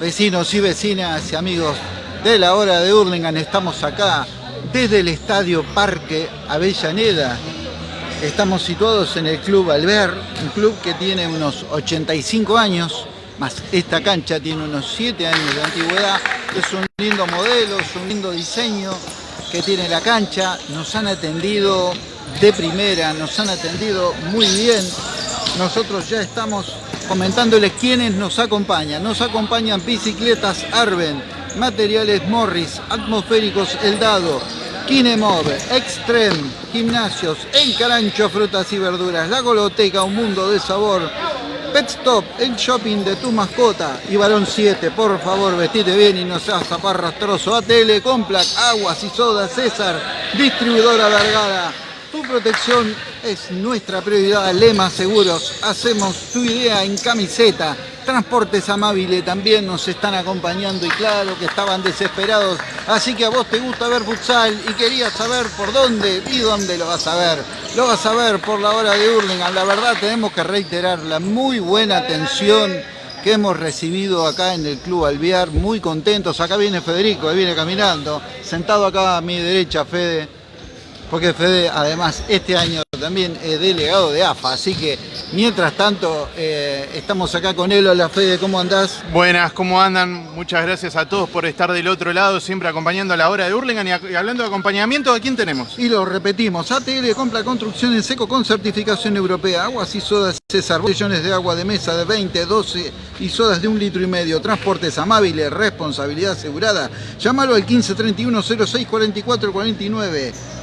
Vecinos y vecinas y amigos de la hora de Hurlingham, estamos acá desde el Estadio Parque Avellaneda. Estamos situados en el Club Alver, un club que tiene unos 85 años, más esta cancha tiene unos 7 años de antigüedad. Es un lindo modelo, es un lindo diseño que tiene la cancha. Nos han atendido de primera, nos han atendido muy bien. Nosotros ya estamos comentándoles quiénes nos acompañan. Nos acompañan bicicletas Arben, materiales Morris, atmosféricos El Dado, Kinemov, Extreme, gimnasios, El Carancho, frutas y verduras, La Goloteca, un mundo de sabor, Pet Stop, el shopping de tu mascota y Balón 7, por favor vestite bien y no seas zaparrastroso. ATL, Complac, Aguas y Soda, César, distribuidora Vergara. Tu protección es nuestra prioridad. Lema Seguros, hacemos tu idea en camiseta. Transportes Amabile también nos están acompañando y claro que estaban desesperados. Así que a vos te gusta ver futsal y querías saber por dónde y dónde lo vas a ver. Lo vas a ver por la hora de Hurlingham. La verdad tenemos que reiterar la muy buena atención que hemos recibido acá en el Club Alviar. Muy contentos. Acá viene Federico, él viene caminando. Sentado acá a mi derecha, Fede porque Fede además este año también es delegado de AFA, así que mientras tanto eh, estamos acá con él. Hola Fede, ¿cómo andás? Buenas, ¿cómo andan? Muchas gracias a todos por estar del otro lado, siempre acompañando a la hora de Hurlingham y, hablando de acompañamiento, ¿a quién tenemos? Y lo repetimos, ATL compra construcción en seco con certificación europea, aguas y sodas César, botellones de agua de mesa de 20, 12 y sodas de un litro y medio, transportes amables, responsabilidad asegurada. Llámalo al 1531 06 44 49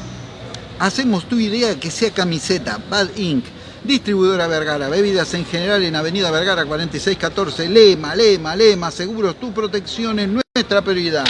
Hacemos tu idea que sea camiseta, Bad Ink, distribuidora Vergara, bebidas en general en Avenida Vergara 4614, Lema, Lema, Lema, seguros, tu protección es nuestra prioridad.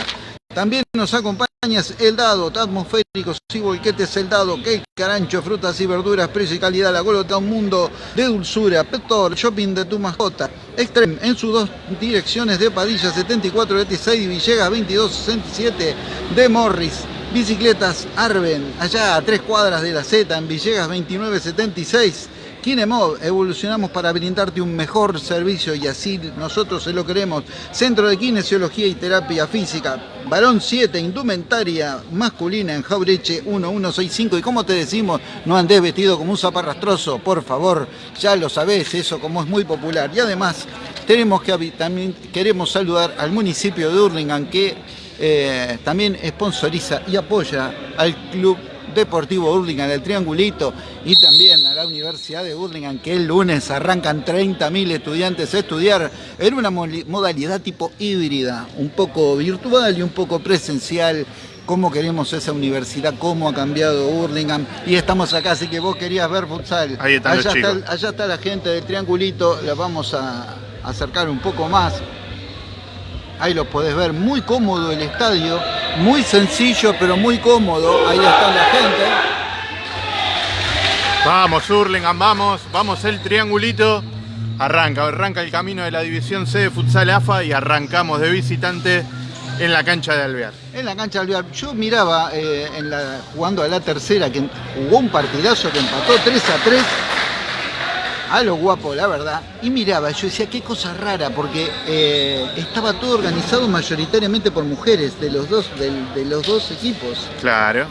También nos acompañas El Dado, atmosféricos y volquetes El Dado, cake, carancho, frutas y verduras, precio y calidad, la golota, un mundo de dulzura, Petor, shopping de tu mascota, Extreme, en sus dos direcciones de Padilla 7426 y Villegas 2267 de Morris. Bicicletas Arben, allá a tres cuadras de la Z, en Villegas 2976. Kinemov, evolucionamos para brindarte un mejor servicio y así nosotros se lo queremos. Centro de Kinesiología y Terapia Física. Varón 7, indumentaria masculina en Jaureche 1165. Y como te decimos, no andes vestido como un zaparrastroso, por favor. Ya lo sabés, eso como es muy popular. Y además, tenemos que también queremos saludar al municipio de Hurlingham que eh, también sponsoriza y apoya al Club Deportivo Hurlingham, el Triangulito, y también a la Universidad de Hurlingham, que el lunes arrancan 30.000 estudiantes a estudiar en una modalidad tipo híbrida, un poco virtual y un poco presencial, cómo queremos esa universidad, cómo ha cambiado Hurlingham. Y estamos acá, así que vos querías ver futsal. allá, está, allá está la gente del Triangulito, la vamos a acercar un poco más. Ahí lo podés ver, muy cómodo el estadio, muy sencillo pero muy cómodo. Ahí está la gente. Vamos Hurlingham, vamos, vamos el triangulito. Arranca, arranca el camino de la División C de Futsal AFA y arrancamos de visitante en la cancha de Alvear. En la cancha de Alvear. Yo miraba eh, en la, jugando a la tercera que jugó un partidazo que empató 3 a 3 a lo guapo, la verdad. Y miraba, yo decía, qué cosa rara, porque eh, estaba todo organizado mayoritariamente por mujeres de los dos, de los dos equipos. Claro.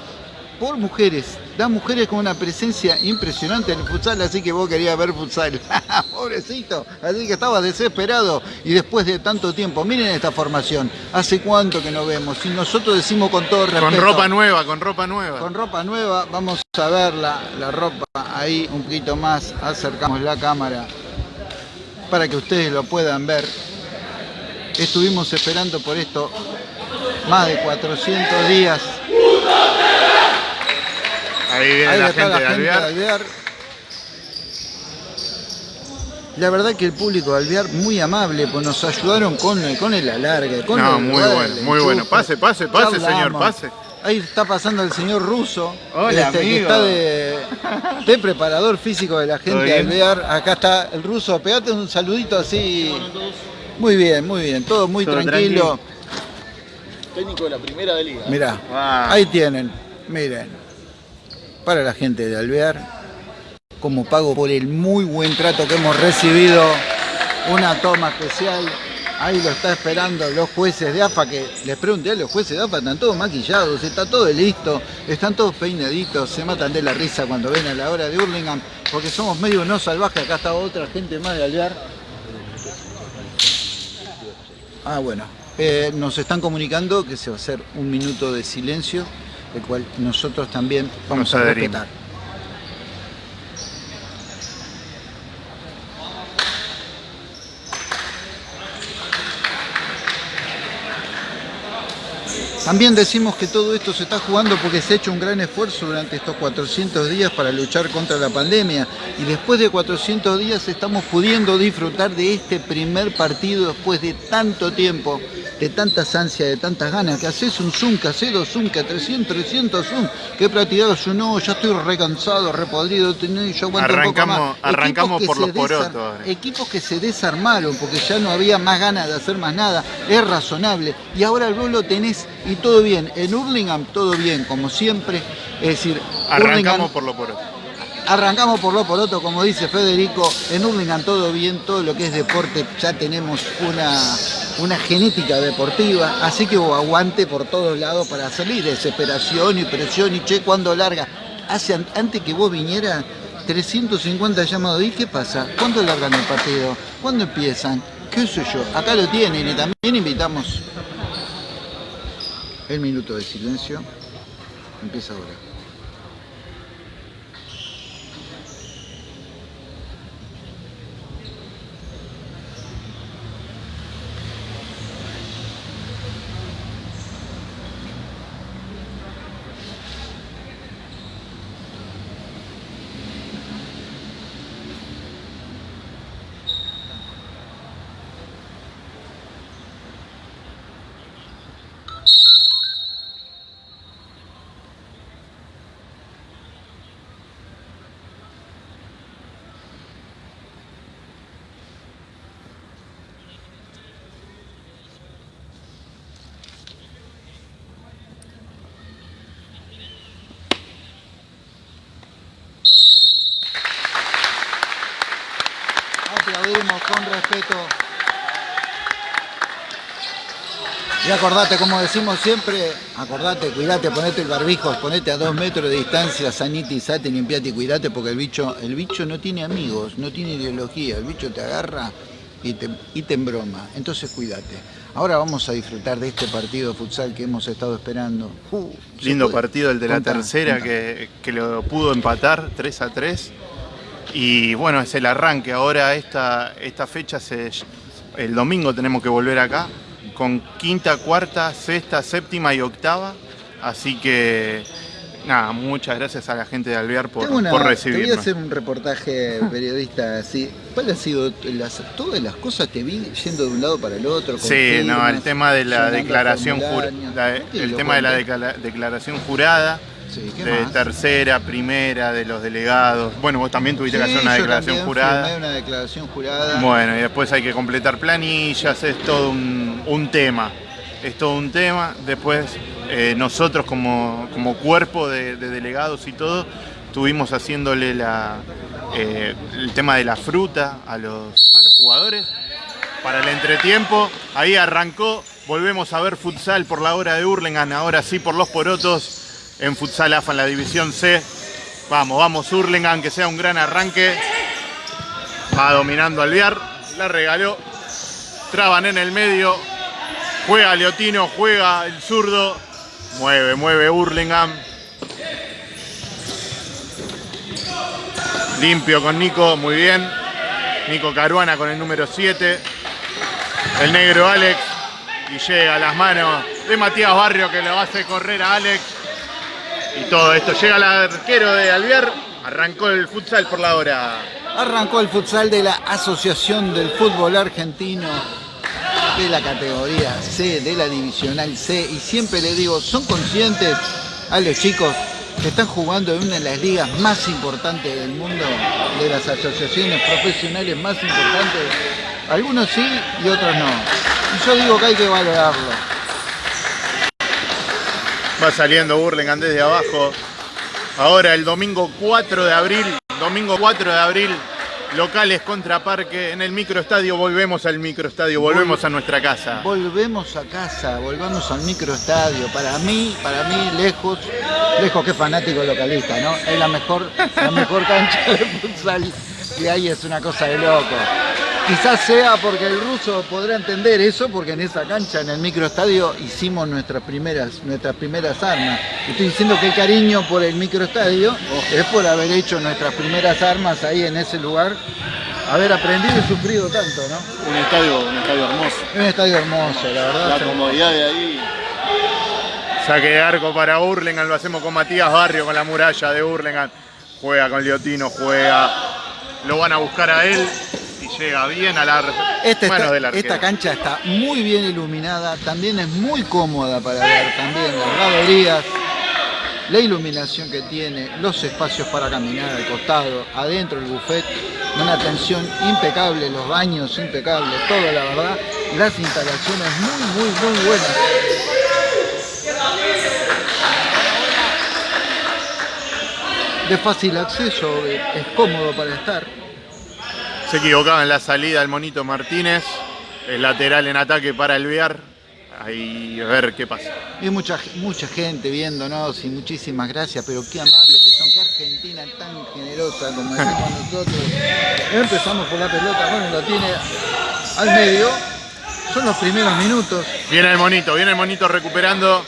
Por mujeres da mujeres con una presencia impresionante en el futsal, así que vos querías ver futsal. Pobrecito, así que estaba desesperado. Y después de tanto tiempo, miren esta formación, ¿hace cuánto que no vemos? Y nosotros decimos con todo respeto... Con ropa nueva, con ropa nueva. Con ropa nueva, vamos a ver la, la ropa ahí un poquito más, acercamos la cámara para que ustedes lo puedan ver. Estuvimos esperando por esto más de 400 días. Ahí viene la, gente, de Alvear. La verdad que el público de Alvear muy amable, pues nos ayudaron con, con el alargue, con no, muy bueno, muy bueno. Pase, pase, pase, señor, pase. Ahí está pasando el señor Russo, Hola, este, que está de, de, preparador físico de la gente de Alvear. Acá está el ruso, pegate un saludito así. Muy bien, muy bien, todo muy tranquilo. Técnico de la primera de liga. Mirá, ahí tienen, miren para la gente de Alvear, como pago por el muy buen trato que hemos recibido, una toma especial Ahí lo está esperando los jueces de AFA, que les pregunté a los jueces de AFA, están todos maquillados, está todo listo, están todos peinaditos, se matan de la risa cuando ven a la hora de Hurlingham, porque somos medio no salvajes, acá está otra gente más de Alvear. Ah, bueno, eh, nos están comunicando que se va a hacer un minuto de silencio, el cual nosotros también vamos Nos a adherimos. respetar. También decimos que todo esto se está jugando porque se ha hecho un gran esfuerzo durante estos 400 días para luchar contra la pandemia y después de 400 días estamos pudiendo disfrutar de este primer partido después de tanto tiempo, de tantas ansias, de tantas ganas, que haces un zoom, que haces dos zoom, que 300, 300 zoom, que he practicado yo, no, ya estoy recansado, repodrido, yo aguanto un poco Arrancamos- más. arrancamos por los porotos. Equipos que se desarmaron porque ya no había más ganas de hacer más nada, es razonable. Y ahora vos lo tenés y todo bien. En Hurlingham todo bien, como siempre. Es decir, Arrancamos Hurlingham- por lo poroto. arrancamos por lo poroto, como dice Federico. En Hurlingham todo bien, todo lo que es deporte, ya tenemos una, una genética deportiva. Así que aguante por todos lados para salir. Desesperación y presión y che, cuando larga. Hace, an- antes que vos vinieras, 350 llamados. ¿Y qué pasa? ¿Cuándo largan el partido? ¿Cuándo empiezan? ¿Qué sé yo? Acá lo tienen y también invitamos el minuto de silencio. Empieza ahora. Aplaudimos con respeto. Y acordate, como decimos siempre, acordate, cuidate, ponete el barbijo, ponete a dos metros de distancia, sanitizate, limpiate y cuidate, porque el bicho, el bicho no tiene amigos, no tiene ideología, el bicho te agarra y te, y te embroma. Entonces cuídate. Ahora vamos a disfrutar de este partido de futsal que hemos estado esperando. Uh, ¿se Lindo puede? partido el de la tercera que, que lo pudo empatar 3 a 3. Y bueno, es el arranque. Ahora esta, esta fecha, se, el domingo tenemos que volver acá con quinta, cuarta, sexta, séptima y octava. Así que nada, muchas gracias a la gente de Alvear por, una- por Te voy a hacer un reportaje periodista así. ¿Cuál ha sido las, todas las cosas te vi yendo de un lado para el otro? Sí, no, el tema de la declaración el tema de la declaración jurada, Sí, ¿qué de más? tercera, primera, de los delegados. Bueno, vos también tuviste que hacer una yo declaración jurada. una declaración jurada. Bueno, y después hay que completar planillas, es todo un, un tema. Es todo un tema. Después eh, nosotros como, como cuerpo de, de delegados y todo, estuvimos haciéndole la, eh, el tema de la fruta a los, a los jugadores para el entretiempo. Ahí arrancó, volvemos a ver futsal por la hora de Hurlingham, ahora sí por los porotos en futsal AFA en la división C. Vamos, vamos Hurlingham, que sea un gran arranque. Va dominando Alvear, la regaló. Traban en el medio. Juega Leotino, juega el zurdo. Mueve, mueve Hurlingham. Limpio con Nico, muy bien. Nico Caruana con el número 7. El negro Alex. Y llega a las manos de Matías Barrio que lo hace correr a Alex. Y todo esto llega al arquero de Alvear. Arrancó el futsal por la hora. Arrancó el futsal de la Asociación del Fútbol Argentino de la categoría C, de la divisional C. Y siempre le digo, son conscientes a los chicos que están jugando en una de las ligas más importantes del mundo, de las asociaciones profesionales más importantes. Algunos sí y otros no. Y yo digo que hay que valorarlo. Va saliendo Burlingame desde abajo. Ahora el domingo 4 de abril, domingo 4 de abril, locales contra Parque. En el microestadio volvemos al microestadio, volvemos a nuestra casa. Volvemos a casa, volvamos al microestadio. Para mí, para mí, lejos, lejos que fanático localista, ¿no? Es la mejor, la mejor cancha de futsal que hay, es una cosa de loco. Quizás sea porque el ruso podrá entender eso, porque en esa cancha, en el microestadio, hicimos nuestras primeras, nuestras primeras armas. Estoy diciendo que el cariño por el microestadio es por haber hecho nuestras primeras armas ahí en ese lugar, haber aprendido y sufrido tanto, ¿no? Un estadio, un estadio hermoso. Un estadio hermoso, la verdad. La comodidad de ahí. Saque de arco para Hurlingham, lo hacemos con Matías Barrio, con la muralla de Hurlingham. Juega con Liotino, juega. Lo van a buscar a él y llega bien a la Esta, manos está- del arquero. esta cancha está muy bien iluminada, también es muy cómoda para ver, también las graderías, la iluminación que tiene, los espacios para caminar al costado, adentro el buffet, una atención impecable, los baños impecables, todo la verdad, las instalaciones muy, muy, muy buenas. De fácil acceso, es cómodo para estar. Se equivocaba en la salida el Monito Martínez. El lateral en ataque para Alvear. Ahí a ver qué pasa. Y mucha, mucha gente viéndonos y muchísimas gracias, pero qué amable que son, qué Argentina tan generosa como decimos nosotros. Empezamos por la pelota, bueno, lo tiene al medio, son los primeros minutos. Viene el Monito, viene el Monito recuperando.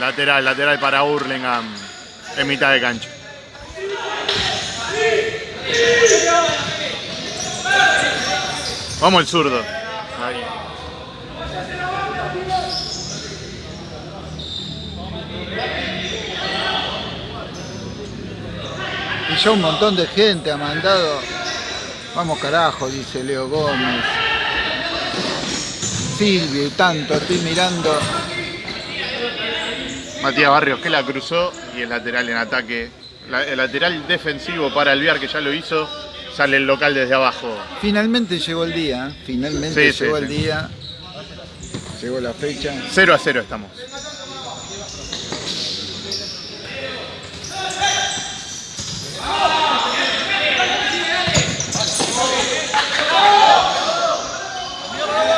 Lateral, lateral para Hurlingham. En mitad de cancha. Vamos el zurdo. Ahí. Y ya un montón de gente ha mandado, vamos carajo, dice Leo Gómez. Silvio y tanto, estoy mirando. Matías Barrios que la cruzó y el lateral en ataque. La- el lateral defensivo para Alvear que ya lo hizo. Sale el local desde abajo. Finalmente llegó el día, ¿eh? finalmente Sí, llegó sí. el día, llegó la fecha. 0 a 0 estamos.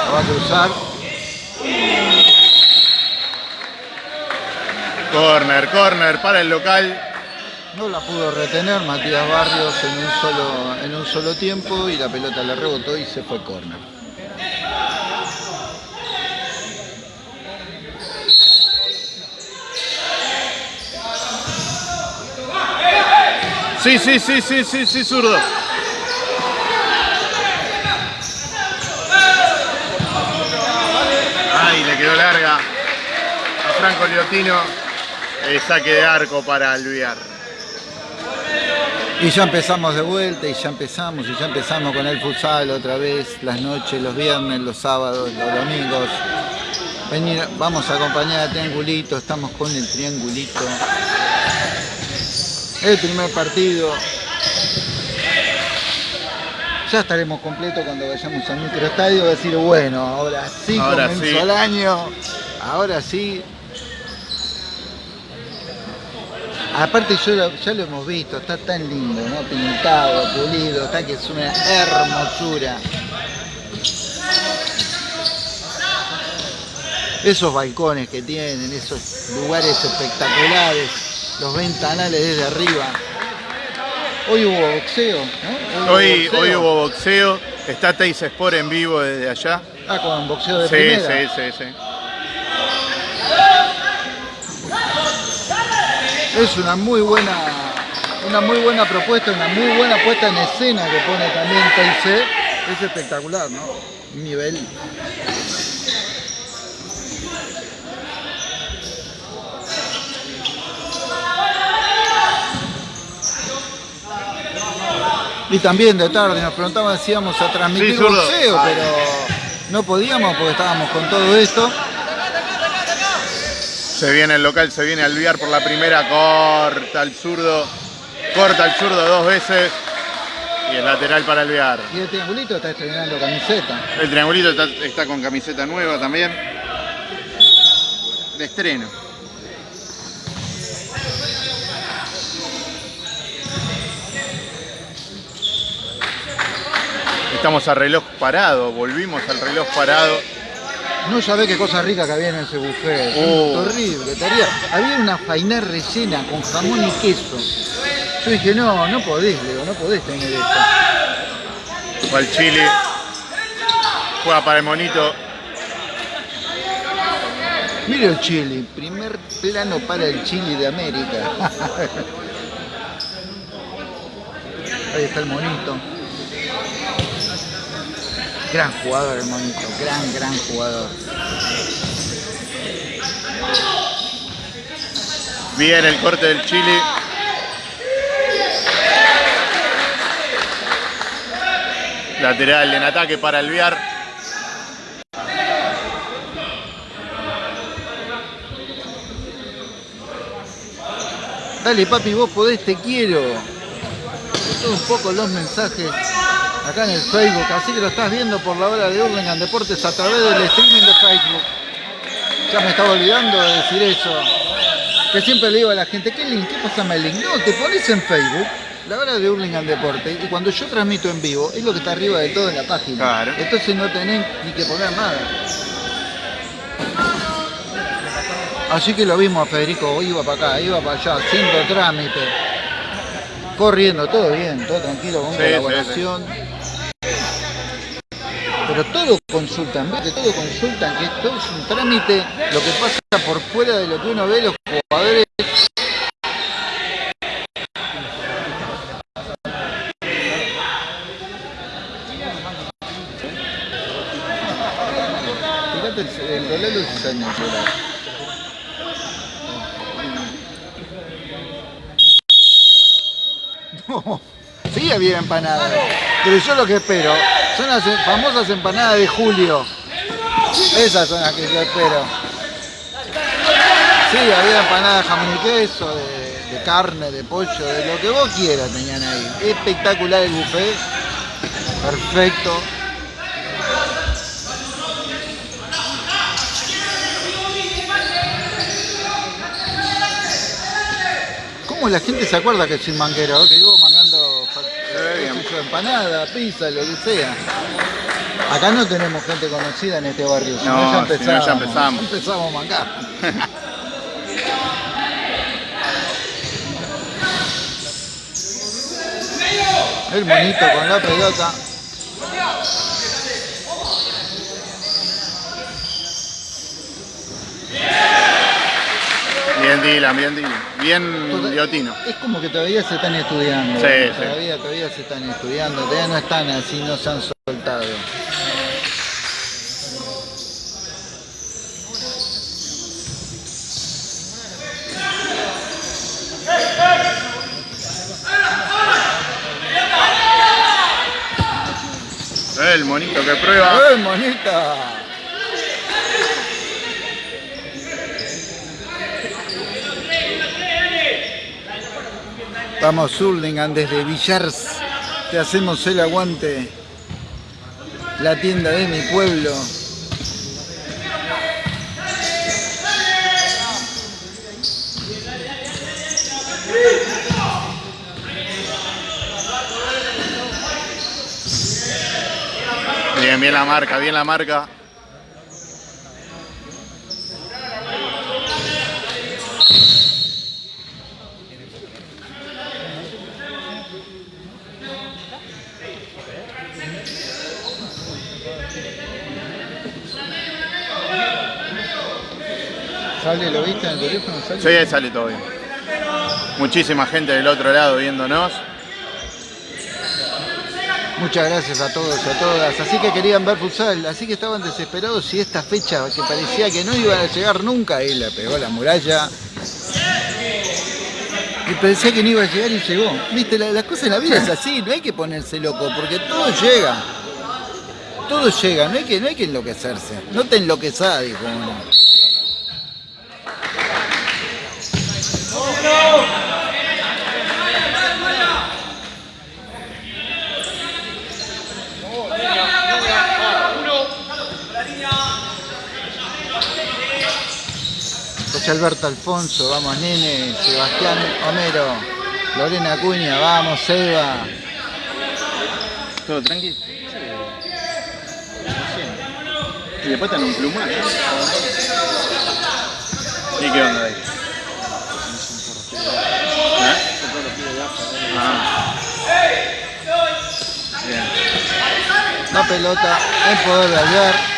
La va a cruzar. Corner, corner para el local. No la pudo retener Matías Barrios en un solo, en un solo tiempo y la pelota le rebotó y se fue córner. Sí, sí, sí, sí, sí, sí, zurdo. Ay, le quedó larga a Franco Liotino. El saque de arco para Alvear. Y ya empezamos de vuelta y ya empezamos y ya empezamos con el futsal otra vez, las noches, los viernes, los sábados, los domingos. Venir, vamos a acompañar a Triangulito, estamos con el Triangulito. El primer partido. Ya estaremos completos cuando vayamos al microestadio, a decir, bueno, ahora sí Ahora comenzó sí. el año, ahora sí. Aparte yo lo- ya lo hemos visto, está tan lindo, ¿no? Pintado, pulido, está que es una hermosura. Esos balcones que tienen, esos lugares espectaculares, los ventanales desde arriba. Hoy hubo boxeo, ¿no? Hoy, boxeo. hoy hubo boxeo. Está Teis Sport en vivo desde allá. Ah, con boxeo de Sí, primera. sí, sí, sí. Es una muy buena, una muy buena propuesta, una muy buena puesta en escena que pone también TIC. Es espectacular, ¿no? Nivel. Y también de tarde nos preguntaban si íbamos a transmitir Sí, boxeo, pero no podíamos porque estábamos con todo esto. Se viene el local, se viene Alvear por la primera, corta el zurdo, corta el zurdo dos veces y el lateral para Alvear. Y el triangulito está estrenando camiseta. El triangulito está, está con camiseta nueva también. De estreno. Estamos a reloj parado, volvimos al reloj parado. No sabés qué cosa rica que había en ese buffet. Oh. Horrible. Había, una fainá rellena con jamón y queso. Yo dije, no, no podés, Leo, no podés tener esto. Va el Chile. Juega para el monito. Mira el Chile, primer plano para el Chile de América. Ahí está el monito. Gran jugador el monito, gran, gran jugador. Bien el corte del Chile. Lateral en ataque para el Viar. Dale papi, vos podés, te quiero. Todo un poco los mensajes acá en el Facebook, así que lo estás viendo por la hora de Hurlingham Deportes a través del streaming de Facebook. Ya me estaba olvidando de decir eso. Que siempre le digo a la gente, ¿qué link? ¿Qué pasa el link? No, te pones en Facebook, la hora de Hurlingham Deportes, y cuando yo transmito en vivo, es lo que está arriba de todo en la página. Claro. Entonces no tenés ni que poner nada. Así que lo vimos a Federico, iba para acá, iba para allá, haciendo trámite, corriendo, todo bien, todo tranquilo, con Sí, colaboración. Pero todo consultan, ¿ves? Todo consultan, que todo es un trámite, lo que pasa por fuera de lo que uno ve los jugadores. Fíjate el, celular. No, sí había empanadas, pero yo lo que espero son las famosas empanadas de Julio. Esas son las que yo espero. Sí, había empanadas de jamón y queso, de, carne, de pollo, de lo que vos quieras tenían ahí. Espectacular el buffet, perfecto. ¿Cómo la gente se acuerda que soy manguero? Que vivo mangando empanada, pizza, lo que sea. Acá no tenemos gente conocida en este barrio, si no, No, ya si no, empezamos. ya empezamos. empezamos. El monito con la pelota. Bien Dylan, bien Dylan. Bien Liotino. Es como que todavía se están estudiando. Sí, sí. todavía, todavía se están estudiando, todavía no están así, no se han soltado. El monito que prueba. ¡Eh, monita! Vamos Hurlingham desde Villars. Te hacemos el aguante. La tienda de mi pueblo. Bien, bien la marca, bien la marca. ¿Sale? ¿Lo viste en el teléfono? ¿Sale? Sí, ahí sale todo bien. Muchísima gente del otro lado viéndonos. Muchas gracias a todos y a todas. Así que querían ver futsal, así que estaban desesperados y esta fecha que parecía que no iban a llegar nunca, y le pegó la muralla. Y parecía que no iba a llegar y llegó. Viste, la- las cosas en la vida es así, no hay que ponerse loco, porque todo llega. Todo llega, no hay que, no hay que enloquecerse. No te enloquezás, dijo uno. Alberto Alfonso, vamos Nene, Sebastián Homero, Lorena Acuña, vamos Eva. ¿Todo tranquilo. Y después están un plumón. ¿Y qué onda ahí? ¿Eh? Ah. La pelota en poder de Albert.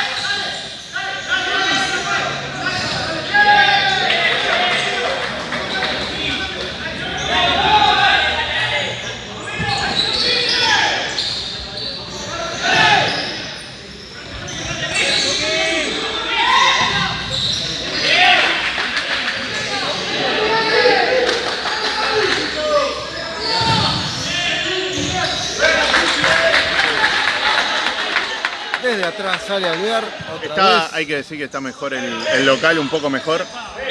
Atrás sale Alvear. Otra Está, vez. hay que decir que está mejor el, el local, un poco mejor.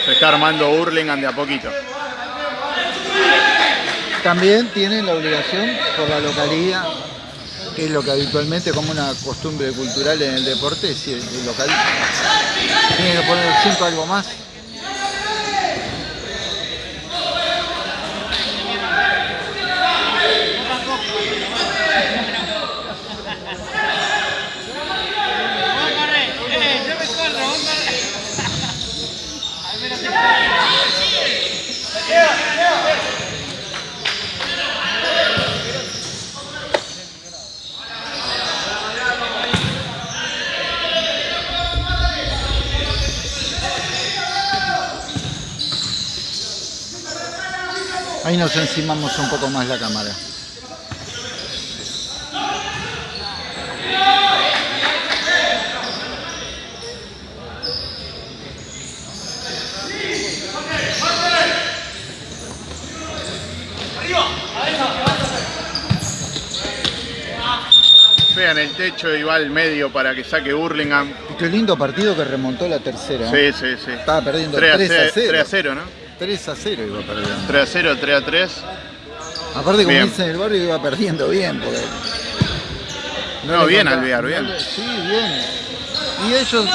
Se está armando Hurlingham de a poquito. También tienen la obligación por la localía, que es lo que habitualmente como una costumbre cultural en el deporte, si el, el local tiene que poner siempre algo más. Ahí nos encimamos un poco más la cámara. Vean el techo y va al medio para que saque Hurlingham. Y qué lindo partido que remontó la tercera. Sí, sí, sí. Estaba perdiendo 3 a, 3 a 0. 3 a 0, ¿no? 3 a 0 iba perdiendo. 3 a 0, 3 a 3. Aparte, como Bien. dicen en el barrio, iba perdiendo bien. Porque No, le bien Alvear, no bien. le- Sí, bien. Y ellos,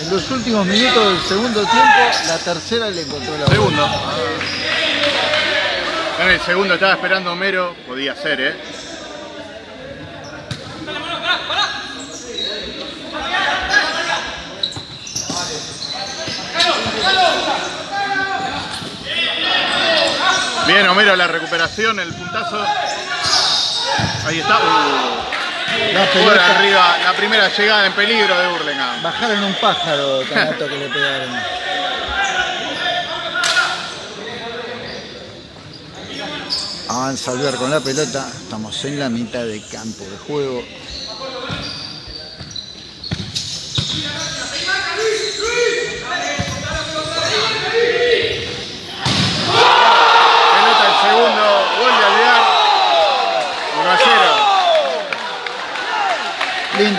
en los últimos minutos del segundo tiempo, la tercera le encontró la Segundo. En el segundo estaba esperando Homero, podía ser, ¿eh? Bien, Homero, la recuperación, el puntazo. Ahí está. Uh, La por pelota. arriba, la primera llegada en peligro de Burlingame. Bajaron un pájaro tan alto que le pegaron. Avanza Alvear con la pelota. Estamos en la mitad de campo de juego. Pelota el segundo, gol de Alvear. 1 a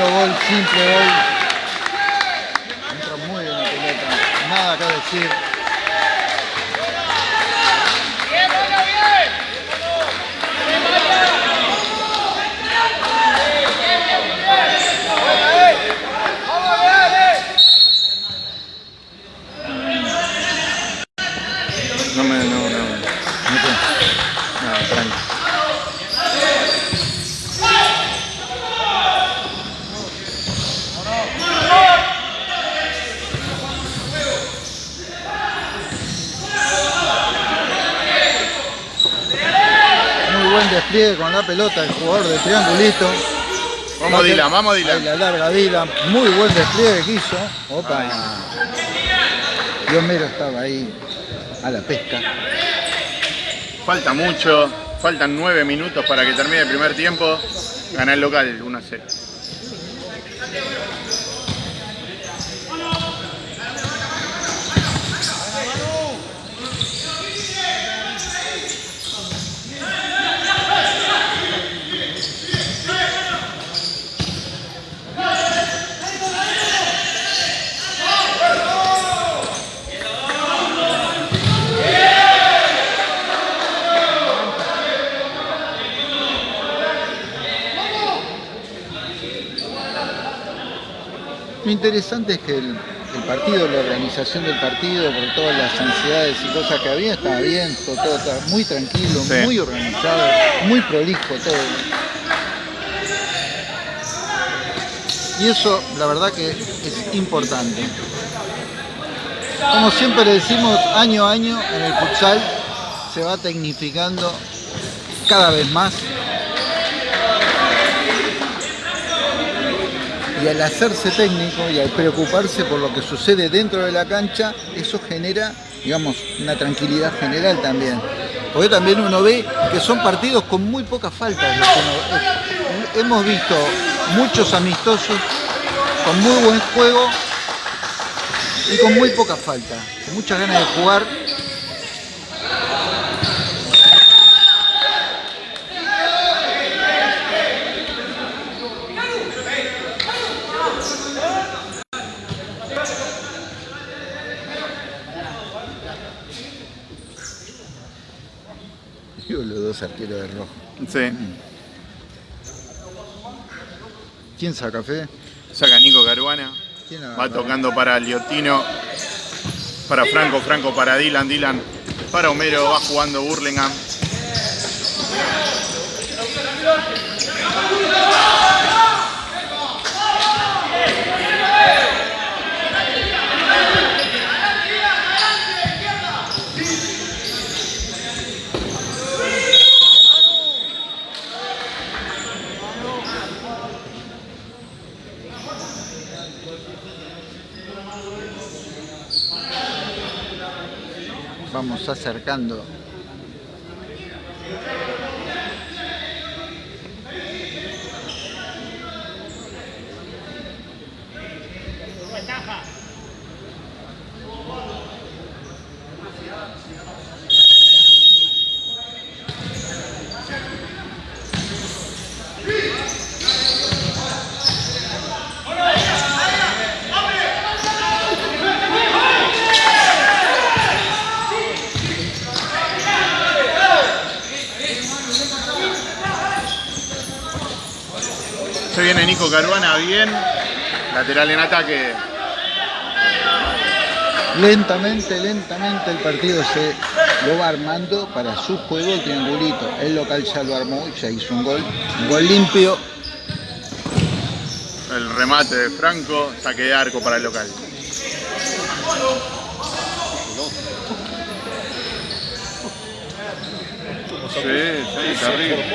0. Lindo gol, simple gol. Entra muy bien la pelota. Nada que decir. No me, no, no. ¿no qué? No, tranqui. Muy buen despliegue con la pelota el jugador de triangulito. Vamos Va a Dylan, vamos Ahí Dylan. la larga Dylan. Muy buen despliegue que hizo. Opa. Y Homero estaba ahí a la pesca. Falta mucho, faltan 9 minutos para que termine el primer tiempo. Gana el local 1 a 0. Interesante es que el, el partido, la organización del partido, por todas las ansiedades y cosas que había, estaba bien, todo, todo estaba muy tranquilo, Sí. muy organizado, muy prolijo todo. Y eso, la verdad que es importante. Como siempre le decimos, año a año en el futsal se va tecnificando cada vez más. Y al hacerse técnico y al preocuparse por lo que sucede dentro de la cancha, eso genera, digamos, una tranquilidad general también. Porque también uno ve que son partidos con muy pocas faltas. Hemos visto muchos amistosos con muy buen juego y con muy poca falta, muchas ganas de jugar. Digo, los dos arqueros de rojo. Sí. ¿Quién saca, Fede? Saca Nico Caruana. ¿Quién Va tocando para Liotino. Para Franco, Franco para Dylan, Dylan para Homero, va jugando Burlingame. Vamos acercando. Se viene Bien. Lateral en ataque. Lentamente, lentamente el partido se lo va armando para su juego el triangulito. El local ya lo armó y ya hizo un gol. Un gol limpio. El remate de Franco. Saque de arco para el local. Sí, sí, terrible.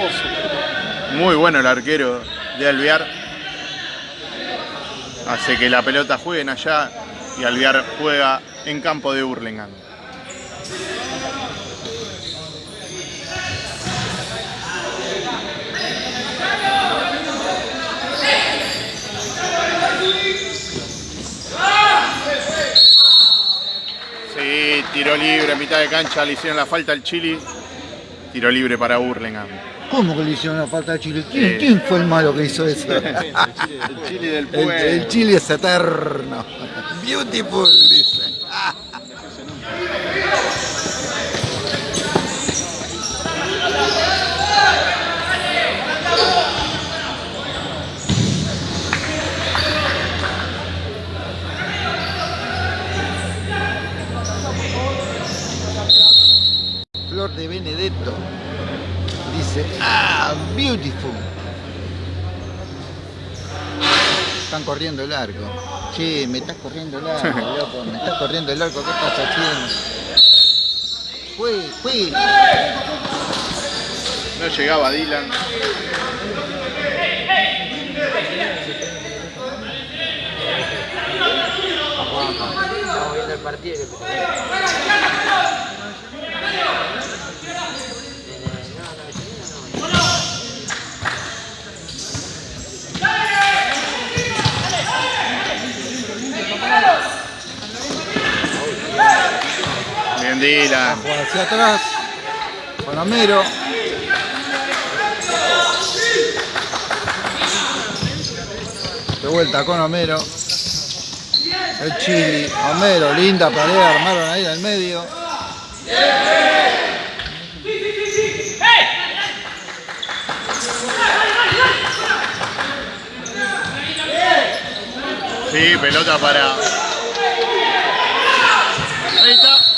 Muy bueno el arquero de Alvear. Hace que la pelota jueguen allá y Alvear juega en campo de Burlingame. Sí, tiro libre, mitad de cancha, le hicieron la falta al Chili. Tiro libre para Burlingame. ¿Cómo que le hicieron la falta a Chile? ¿Quién, Sí. quién fue el malo que hizo eso? El Chile del El, pueblo. el Chile es eterno. Beautiful. Beautiful. Están corriendo el arco. Che, me estás corriendo el arco, loco. Me estás corriendo el arco. ¿Qué estás haciendo? Fue, fue. No llegaba Dylan. Estamos viendo el partido Bien Dylan. Juega hacia atrás. Con Homero. De vuelta con Homero. El Chili. Homero, linda pared. Armaron ahí en el medio. Sí, pelota para. Ahí está.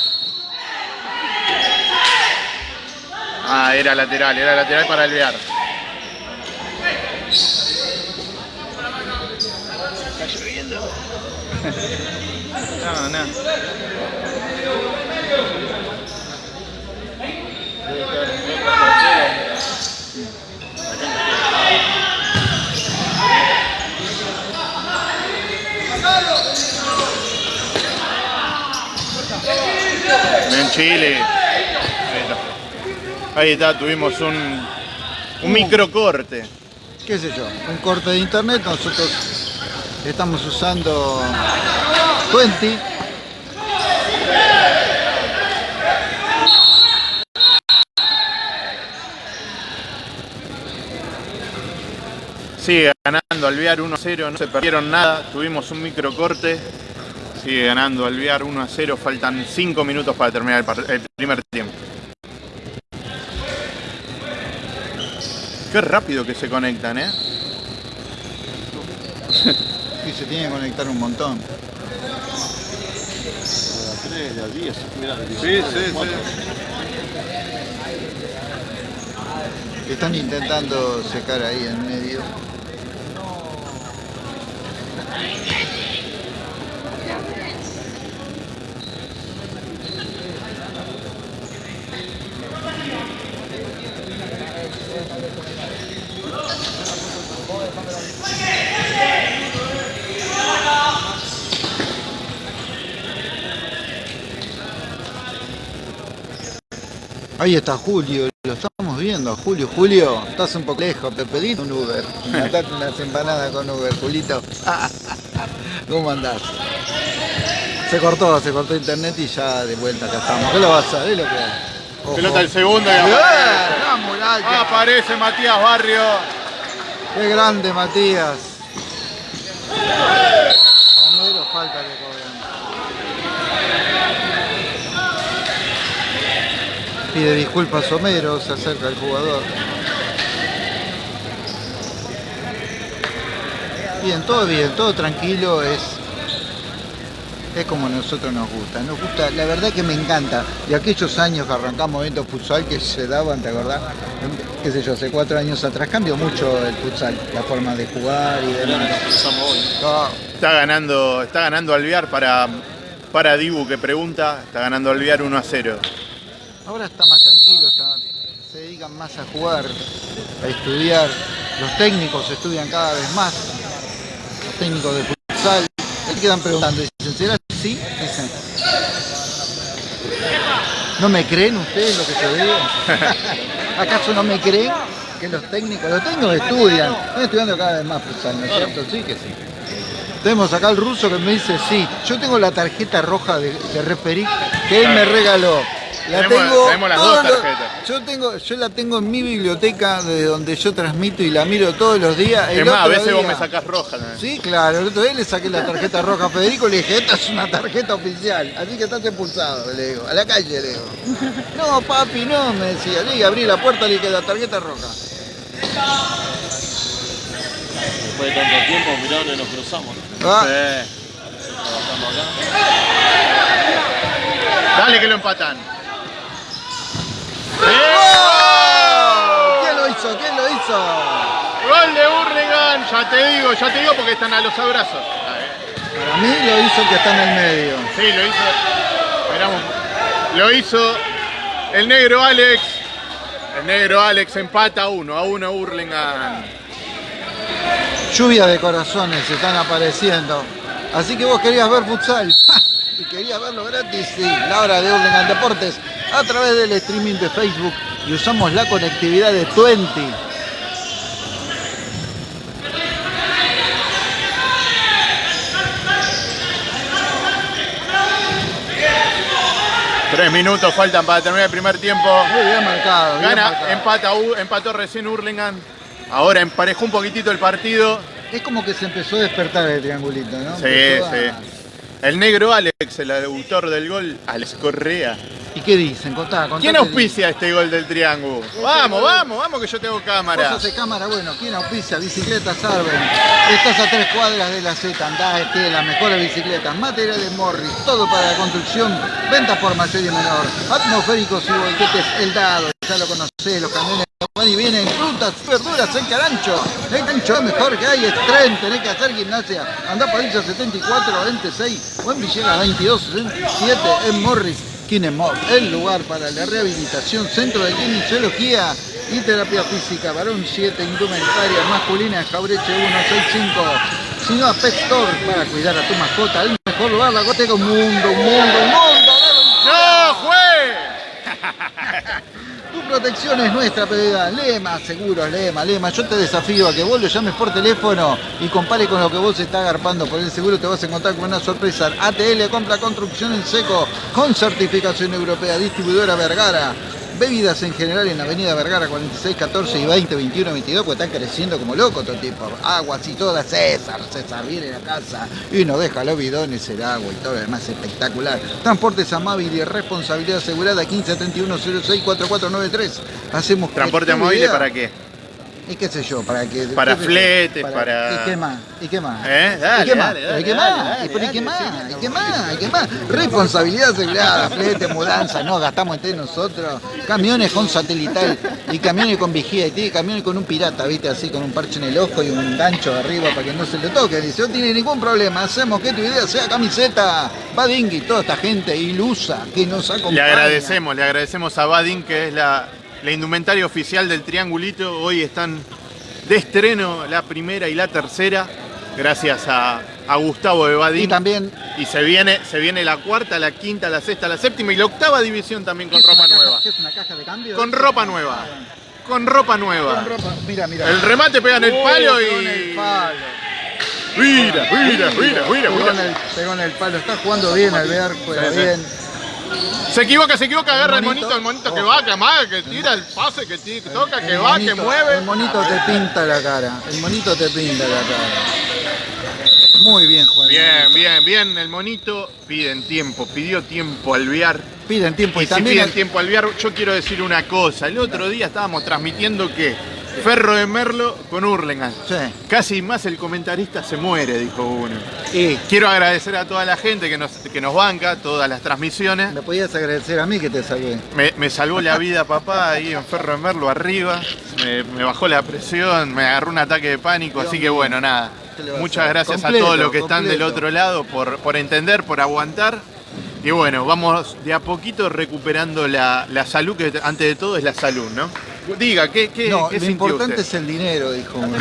Ah, era lateral, era lateral para Alvear. No, no. En Chile. Ahí está. Tuvimos un, un microcorte. qué sé yo, un corte de internet, nosotros estamos usando 20. Sigue ganando Alvear 1 a 0, no se perdieron nada, tuvimos un microcorte. Sigue ganando Alvear 1 a 0, faltan 5 minutos para terminar el primer tiempo. Qué rápido que se conectan, ¿eh? Y se tiene que conectar un montón. De a 3, de a 10. Mirá, de Sí, 19, sí, sí. Están intentando secar ahí en medio. Ahí está Julio, lo estamos viendo, Julio. Julio, estás un poco lejos, te pedí un Uber. Mandate unas empanadas con Uber, Julito. ¿Cómo andás? Se cortó, se cortó internet y ya de vuelta acá estamos. ¿Qué lo vas a lo que? Ojo. Pelota el segundo y ¡Eh! aparece. ¡La muralla! Aparece Matías Barrio. ¡Qué grande, Matías! Homero falta que Pide disculpas Homero, se acerca el jugador. Bien, todo bien, todo tranquilo, es, es como a nosotros nos gusta. Nos gusta, la verdad que me encanta. De aquellos años que arrancamos viendo futsal que se daban, ¿te acordás? Qué sé yo, hace cuatro años atrás cambió mucho el futsal, la forma de jugar y demás. hoy. Ah, Está ganando, está ganando Alvear para, para Dibu que pregunta. Está ganando Alvear 1 a 0. Ahora está más tranquilo, se dedican más a jugar, a estudiar. Los técnicos estudian cada vez más. Los técnicos de futsal. Se quedan preguntando, dicen, ¿será así? Dicen. ¿No me creen ustedes lo que yo digo? ¿Acaso no me creen que los técnicos, los técnicos estudian? Están estudiando cada vez más futsal, ¿no es cierto? Sí que sí. Tenemos acá el ruso que me dice, sí, yo tengo la tarjeta roja de, de referí que él me regaló. La Tenemos- tengo, tenemos las dos los- tarjetas. yo tengo, yo la tengo en mi biblioteca de donde yo transmito y la miro todos los días. El Es más, a veces vos me sacás roja. ¿no? Sí, claro, el otro día le saqué la tarjeta roja a Federico y le dije, esta es una tarjeta oficial, así que estás expulsado, le digo, a la calle, le digo. No, papi, no, me decía, le dije, abrí la puerta y le dije, la tarjeta roja. Después de tanto tiempo, mirá dónde nos cruzamos. Ah, acá. Dale que lo empatan. ¿Quién lo hizo? ¿Quién lo hizo? Gol de Hurlingham, ya te digo, ya te digo porque están a los abrazos. Para mí lo hizo el que está en el medio. Sí, lo hizo. Esperamos. Lo hizo el negro Alex. El negro Alex empata 1 a 1 Hurlingham. Lluvia de corazones se están apareciendo. Así que vos querías ver futsal y querías verlo gratis, sí, la hora de Urlingan Deportes a través del streaming de Facebook y usamos la conectividad de 20. Tres minutos faltan para terminar el primer tiempo. Muy bien marcado. bien Gana, marcado. empata, empató recién Hurlingham. Ahora emparejó un poquitito el partido. Es como que se empezó a despertar el triangulito, ¿no? Sí, Empezó a- sí. El negro Alex, el autor del gol, Alex Correa. ¿Y qué dicen? Contá, contá ¿Quién auspicia este gol del triángulo? Vamos, vamos, vamos que yo tengo cámara. Cosas de cámara, bueno, ¿quién auspicia? Bicicletas Arben. Estás a tres cuadras de la Z, andá, este, las mejores bicicletas, materiales Morris, todo para la construcción, ventas por mayor y menor, atmosféricos y volquetes, el dado, ya lo conocés, los camiones Y vienen frutas, verduras, el carancho. El carancho es mejor que hay, es tren, tenés que hacer gimnasia. Andá Padilla 74, 26, Buen Villegas 22, 67, en Morris. Kinemov, el lugar para la rehabilitación, centro de kinesiología y terapia física, varón 7, indumentaria masculina, Jaureche 165, sino a Pet para cuidar a tu mascota, el mejor lugar, la goteca, un mundo, un mundo, un mundo. ¡No, juez! Tu protección es nuestra prioridad. Lema, seguro, Lema, Lema. Yo te desafío a que vos lo llames por teléfono y compare con lo que vos estás agarpando por el seguro. Te vas a encontrar con una sorpresa. ATL compra construcción en seco con certificación europea. Distribuidora Vergara. Bebidas en general en Avenida Vergara 46, 14 y 20, 21, 22, pues están creciendo como locos todo tipo. Aguas y todas, César, César viene a la casa y nos deja los bidones, el agua y todo lo demás espectacular. Transportes Amable y responsabilidad asegurada 15 31 06 4493. Hacemos ¿Transporte móvil idea- para qué? ¿Y qué sé yo? ¿Para qué? Para fletes, para- ¿Y qué más? ¿Y qué más? ¿Eh? Dale, ¿Y qué más? ¿Y qué más? ¿Y ¿y qué más? ¿Y qué más? ¿Y qué más? Responsabilidad asegurada, flete, mudanza, no, gastamos entre nosotros. Camiones con satelital y camiones con vigía y tiene camiones con un pirata, ¿viste? Así con un parche en el ojo y un gancho arriba para que no se le toque. Dice, no tiene ningún problema, hacemos que tu idea sea camiseta. Badingui, toda esta gente ilusa que nos acompaña. Le agradecemos, le agradecemos a Badin, que es la, la indumentaria oficial del Triangulito. Hoy están de estreno la primera y la tercera, gracias a, a Gustavo de Y también Y se viene, se viene la cuarta, la quinta, la sexta, la séptima y la octava división también con ¿Qué es ropa caja- nueva. ¿Qué es una caja de cambio? Con ropa nueva. Con ropa nueva. Con ropa. Mira, mira. El remate pega en el Oh, palo pegó en el y. palo. Mira, mira, mira, mira, Pegó en el, pegó en el palo. Está jugando bien Alvear, juega Sí, sí. bien. Se equivoca, se equivoca, agarra el monito. monito, el monito que va, que amaga, que tira el pase, que, toca, que El va, que mueve. El monito te pinta la cara. El monito te pinta la cara. Muy bien, Juan. Bien, bien, bien. El monito piden tiempo, pidió tiempo Alvear. Piden tiempo Y y si también. piden tiempo Alvear, yo quiero decir una cosa. El otro día estábamos transmitiendo que Ferro de Merlo con Hurlingham. Sí. Casi más el comentarista se muere, dijo uno. Y Quiero agradecer a toda la gente que nos, que nos banca, todas las transmisiones. me podías agradecer a mí que te salvé. Me, me salvó la vida papá ahí en Ferro de Merlo arriba. Me, me bajó la presión, me agarró un ataque de pánico. Así que bueno, nada. ¿Qué le va a Muchas gracias Completo, a todos los que están del otro lado por, por entender, por aguantar. Y bueno, vamos de a poquito recuperando la, la salud, que antes de todo es la salud, ¿no? Diga, ¿qué, qué, No, qué lo importante usted? es el dinero, dijo uno.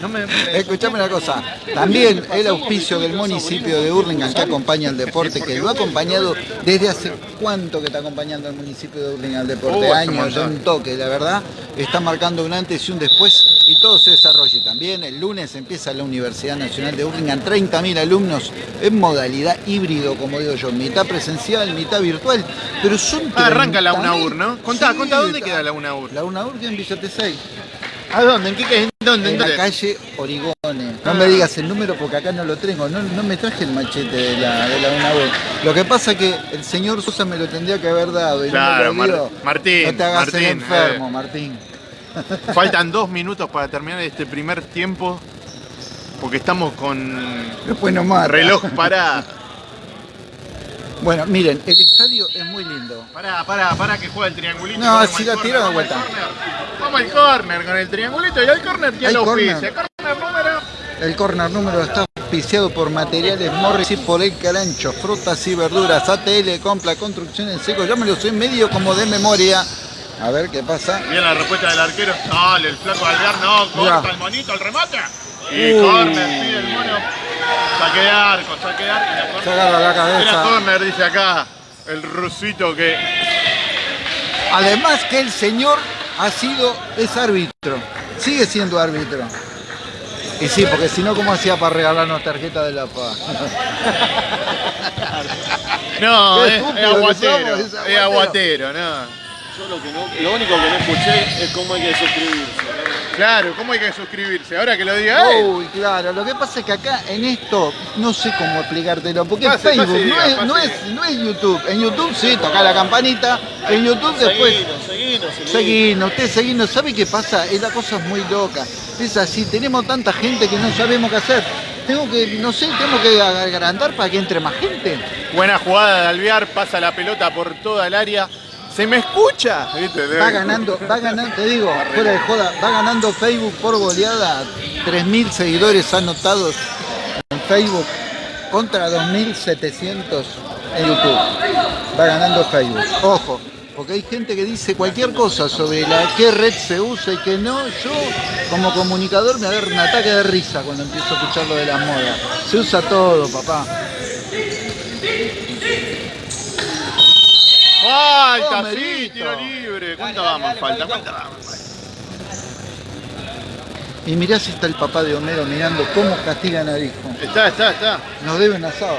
No me. Escuchame una cosa, también el auspicio del municipio de Hurlingham que acompaña al deporte, que lo ha acompañado desde hace cuánto que está acompañando al municipio de Hurlingham al deporte, Oh, años, ya un toque, la verdad, está marcando un antes y un después y todo se desarrolle. También el lunes empieza la Universidad Nacional de Hurlingham, 30.000 alumnos en modalidad híbrido, como digo yo, mitad presencial, mitad virtual, pero son Ah, arranca la 30.000. UNAUR, ¿no? Contá, Sí, contá, ¿dónde está- queda la UNAUR? La UNAUR queda en Villa Tesey. ¿A dónde? ¿En qué en dónde? ¿En En la calle Origone. No Ah. me digas el número porque acá no lo tengo. No, no me traje el machete de la, de la UNAUR. Lo que pasa que el señor Sosa me lo tendría que haber dado. Y Claro, no me lo dio. Mar- Martín, No te hagas el Martín, enfermo, eh. Martín. Faltan dos minutos para terminar este primer tiempo. Porque estamos con Después no reloj para. Bueno, miren, el estadio es muy lindo. Pará, pará, pará que juega el triangulito. No, si córner, tiró de vuelta. Vamos al córner con el triangulito y al córner los córner. pies. El córner número. El corner número está auspiciado por Materiales Morris y por El Carancho, frutas y verduras, ATL, compra, construcción en seco. Yo me lo sé medio como de memoria. A ver qué pasa. Bien la respuesta del arquero. Sale el flaco Alvear, no, corta el monito, el remate. Y Uy. córner, pide el mono. Saque de arco, saque de arco. y la agarra la Era cabeza. córner, dice acá. El rusito que. Además que el señor ha sido, es árbitro, sigue siendo árbitro. Y sí, porque si no, ¿cómo hacía para regalarnos tarjeta de la paz? No, es, aguatero. es aguatero, no. Yo lo, que no, lo único que no escuché es cómo hay que suscribirse. Claro, ¿cómo hay que suscribirse? Ahora que lo diga él. Uy, claro, lo que pasa es que acá en esto no sé cómo explicártelo, porque es Pase, Facebook, pase, no, diga, es, no, es, no es YouTube. En YouTube sí, toca la campanita, en YouTube después... Seguinos, seguinos, seguinos. Seguinos, usted seguinos, ¿sabe qué pasa? Es la cosa es muy loca. Es así, tenemos tanta gente que no sabemos qué hacer. Tengo que, no sé, tengo que agrandar para que entre más gente. Buena jugada de Alvear, pasa la pelota por toda el área. ¿Se me escucha? Va ganando, va ganando, te digo, fuera de joda, va ganando Facebook por goleada. 3.000 seguidores anotados en Facebook contra 2.700 en YouTube. Va ganando Facebook. Ojo, porque hay gente que dice cualquier cosa sobre la qué red se usa y que no. Yo, como comunicador, me agarro un ataque de risa cuando empiezo a escuchar lo de las modas. Se usa todo, papá. Falta, Oh, sí, tiro libre. ¿Cuánto vamos? Falta, ¿cuánto vamos? Y mirá si está el papá de Homero mirando cómo castigan al hijo. Está, está, está. Nos deben asado.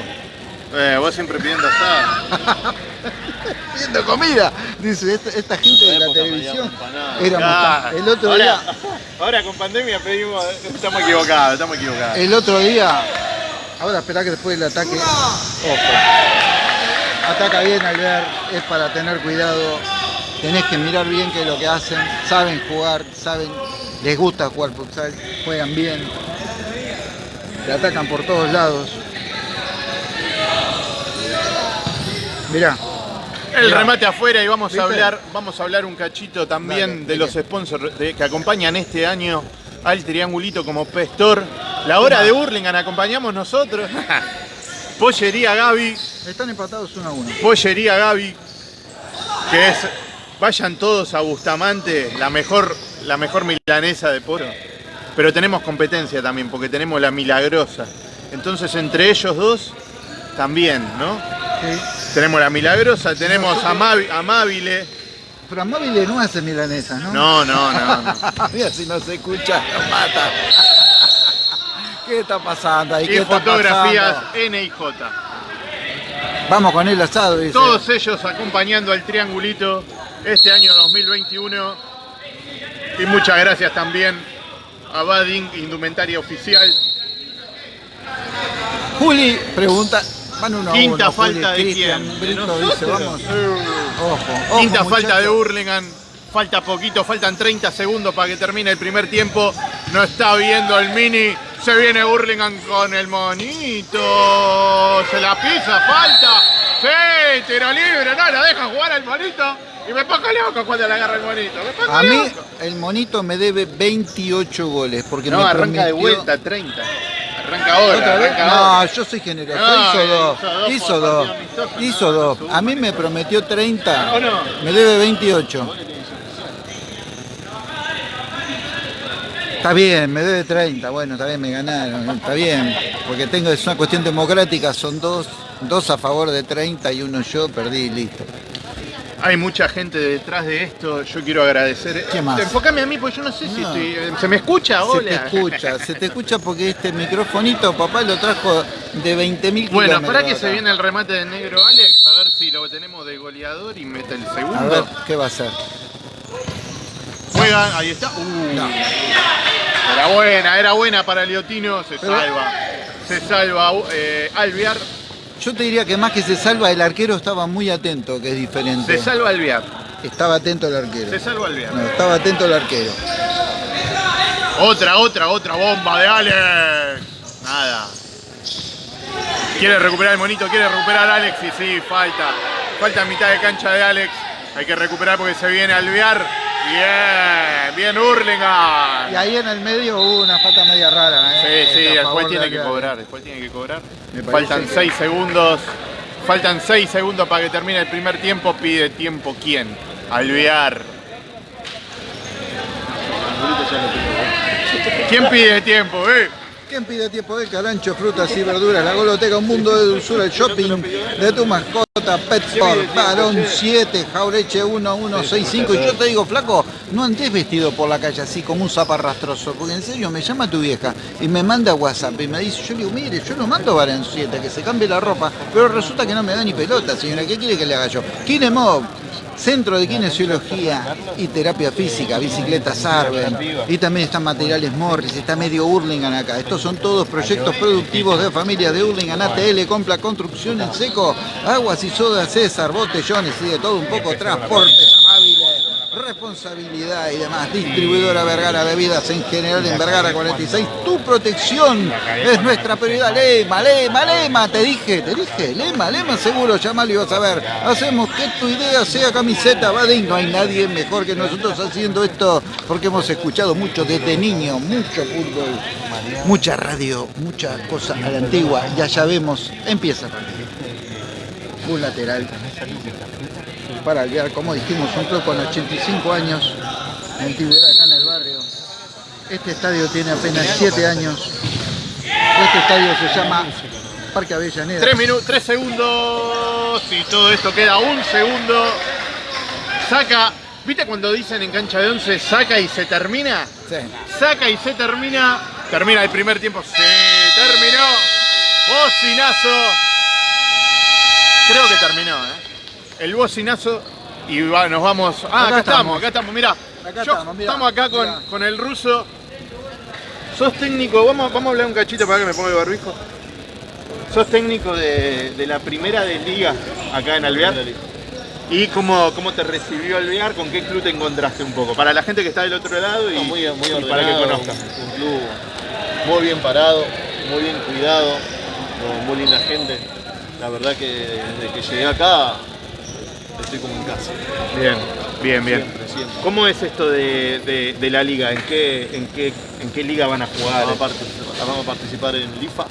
Eh, vos siempre pidiendo asado. Pidiendo comida. Dice, esta, esta gente de la televisión éramos Claro. El otro ahora, día, Ahora con pandemia pedimos. Estamos equivocados, estamos equivocados. el otro día, ahora espera que después del ataque, ojo. Ataca bien al ver, es para tener cuidado. Tenés que mirar bien qué es lo que hacen. Saben jugar, saben, les gusta jugar futsal, juegan bien. Le atacan por todos lados. Mirá, El Mirá. remate afuera y vamos a hablar, vamos a hablar un cachito también Dale, de ¿de los sponsors de- que acompañan este año al triangulito como Pestor. La hora de Burlingame acompañamos nosotros. Pollería Gaby, están empatados uno a uno. Pollería Gaby, que es, vayan todos a Bustamante, la mejor, la mejor milanesa de poro. Pero tenemos competencia también, porque tenemos la milagrosa. Entonces entre ellos dos, también, ¿no? Sí. Tenemos la milagrosa, tenemos Amabile. Pero Amabile no hace milanesas, ¿no? No, no, no. no. Mira si no se escucha, nos mata. ¿Qué está pasando ahí? Y ¿Qué está fotografías pasando? N y J. Vamos con el asado, dice. Todos ellos acompañando al triangulito este año 2021. Y muchas gracias también a Bading, indumentaria oficial. Juli pregunta, van uno a Quinta uno, falta Juli, de quién? Dice, vamos. Eh. Ojo, ojo, Quinta falta de. Hurlingham. Falta poquito, faltan 30 segundos para que termine el primer tiempo. No está viendo el mini. Se viene Hurlingham con el monito. Se la pisa, falta. Sí, tiro libre. No, la deja jugar al monito. Y me pongo loco cuando le agarra el monito. Me pongo A mí loco. el monito me debe 28 goles porque No, me arranca de vuelta, 30. Arranca ahora, ¿Otra vez? arranca No, ahora. yo soy generoso. No, hizo dos. hizo dos Hizo dos. partido amistoso, Hizo no, dos. A mí me prometió 30. ¿O no? Me debe 28. Está bien, me debe 30. Bueno, está bien, me ganaron. Está bien. Porque tengo, es una cuestión democrática. Son dos, dos a favor de 30 y uno yo. Perdí, listo. Hay mucha gente detrás de esto, yo quiero agradecer. ¿Qué más? Enfócame a mí, porque yo no sé si No. estoy. ¿Se me escucha? Se Hola. te escucha, se te escucha porque este microfonito papá lo trajo de 20.000 kilómetros. Bueno, para que se viene el remate del negro Alex, a ver si lo tenemos de goleador y mete el A ver, segundo. ¿qué va a hacer? Juega, ahí está. Uh, No. Era buena, era buena para Liotino, se Pero- salva. Se salva eh, Alvear, Yo te diría que más que se salva, el arquero estaba muy atento, que es diferente. se salva Alvear, Estaba atento el arquero. se salva Alvear. No, estaba atento el arquero. Otra, otra, otra bomba de Alex. Nada. Quiere recuperar el monito, quiere recuperar a Alex y sí, falta. Falta mitad de cancha de Alex. Hay que recuperar porque se viene a alvear. Bien, bien Y Hurlingham. ahí en el medio hubo una falta media rara. Sí, ¿eh? sí, a después tiene que cobrar, después tiene que cobrar. Me Faltan que- 6 segundos. Faltan 6 segundos para que termine el primer tiempo. Pide tiempo quién? Alvear. ¿Quién pide tiempo, eh? ¿Quién pide tiempo de carancho, frutas y verduras? La goloteca, un mundo de dulzura, el shopping de tu mascota, Petsport, varón 7, jaureche 1165. Y yo te digo, flaco, no andes vestido por la calle así como un zaparrastroso, porque en serio me llama tu vieja y me manda WhatsApp y me dice, yo digo, mire, yo no mando varón 7, que se cambie la ropa, pero resulta que no me da ni pelota, señora, ¿qué quiere que le haga yo? Kinemov, Centro de Kinesiología y Terapia Física, Bicicletas Arben, y también están Materiales Morris, está Medio Hurlingham acá. Estos son todos proyectos productivos de familia de Hurlingham, ATL, Compra Construcción en Seco, Aguas y Soda César, Botellones y de todo un poco, transportes amables, responsabilidad y demás. Distribuidora Vergara, bebidas en general en Vergara 46. Tu protección es nuestra prioridad. Lema, lema, lema. Te dije, te dije. Lema, lema seguro. Llamalo y vas a ver. Hacemos que tu idea sea camiseta. Badín, no hay nadie mejor que nosotros haciendo esto porque hemos escuchado mucho desde niño, mucho fútbol, mucha radio, mucha cosa a la antigua. Ya ya vemos, empieza. Un lateral para Alvear, como dijimos, un club con 85 años de antigüedad acá en el barrio. Este estadio tiene apenas 7 años. Este estadio se llama Parque Avellaneda. Tres minutos, tres segundos y todo esto queda un segundo. Saca, ¿viste cuando dicen en cancha de 11 saca y se termina? Sí. Saca y se termina. Termina el primer tiempo. Se terminó. Bocinazo. Creo que terminó, ¿eh? El bocinazo y va- nos vamos. Ah, acá, Acá estamos, acá estamos, mirá. Acá Yo- estamos, mirá, estamos acá con, mirá. con el ruso. Sos técnico, vamos, vamos a hablar un cachito para que me ponga el barbijo. Sos técnico de, de la primera de liga acá en Alvear. ¿Y cómo, cómo te recibió Alvear? ¿Con qué club te encontraste un poco? Para la gente que está del otro lado y, No, muy, muy y ordenado, para que conozca. Un club muy bien parado, muy bien cuidado, con muy linda gente. La verdad que desde que llegué acá estoy como en casa. Bien, bien, bien. Siempre, siempre. ¿Cómo es esto de, de- de la liga? ¿En qué, en, qué, ¿En qué liga van a jugar? Vamos a, participar, vamos a participar en LIFA.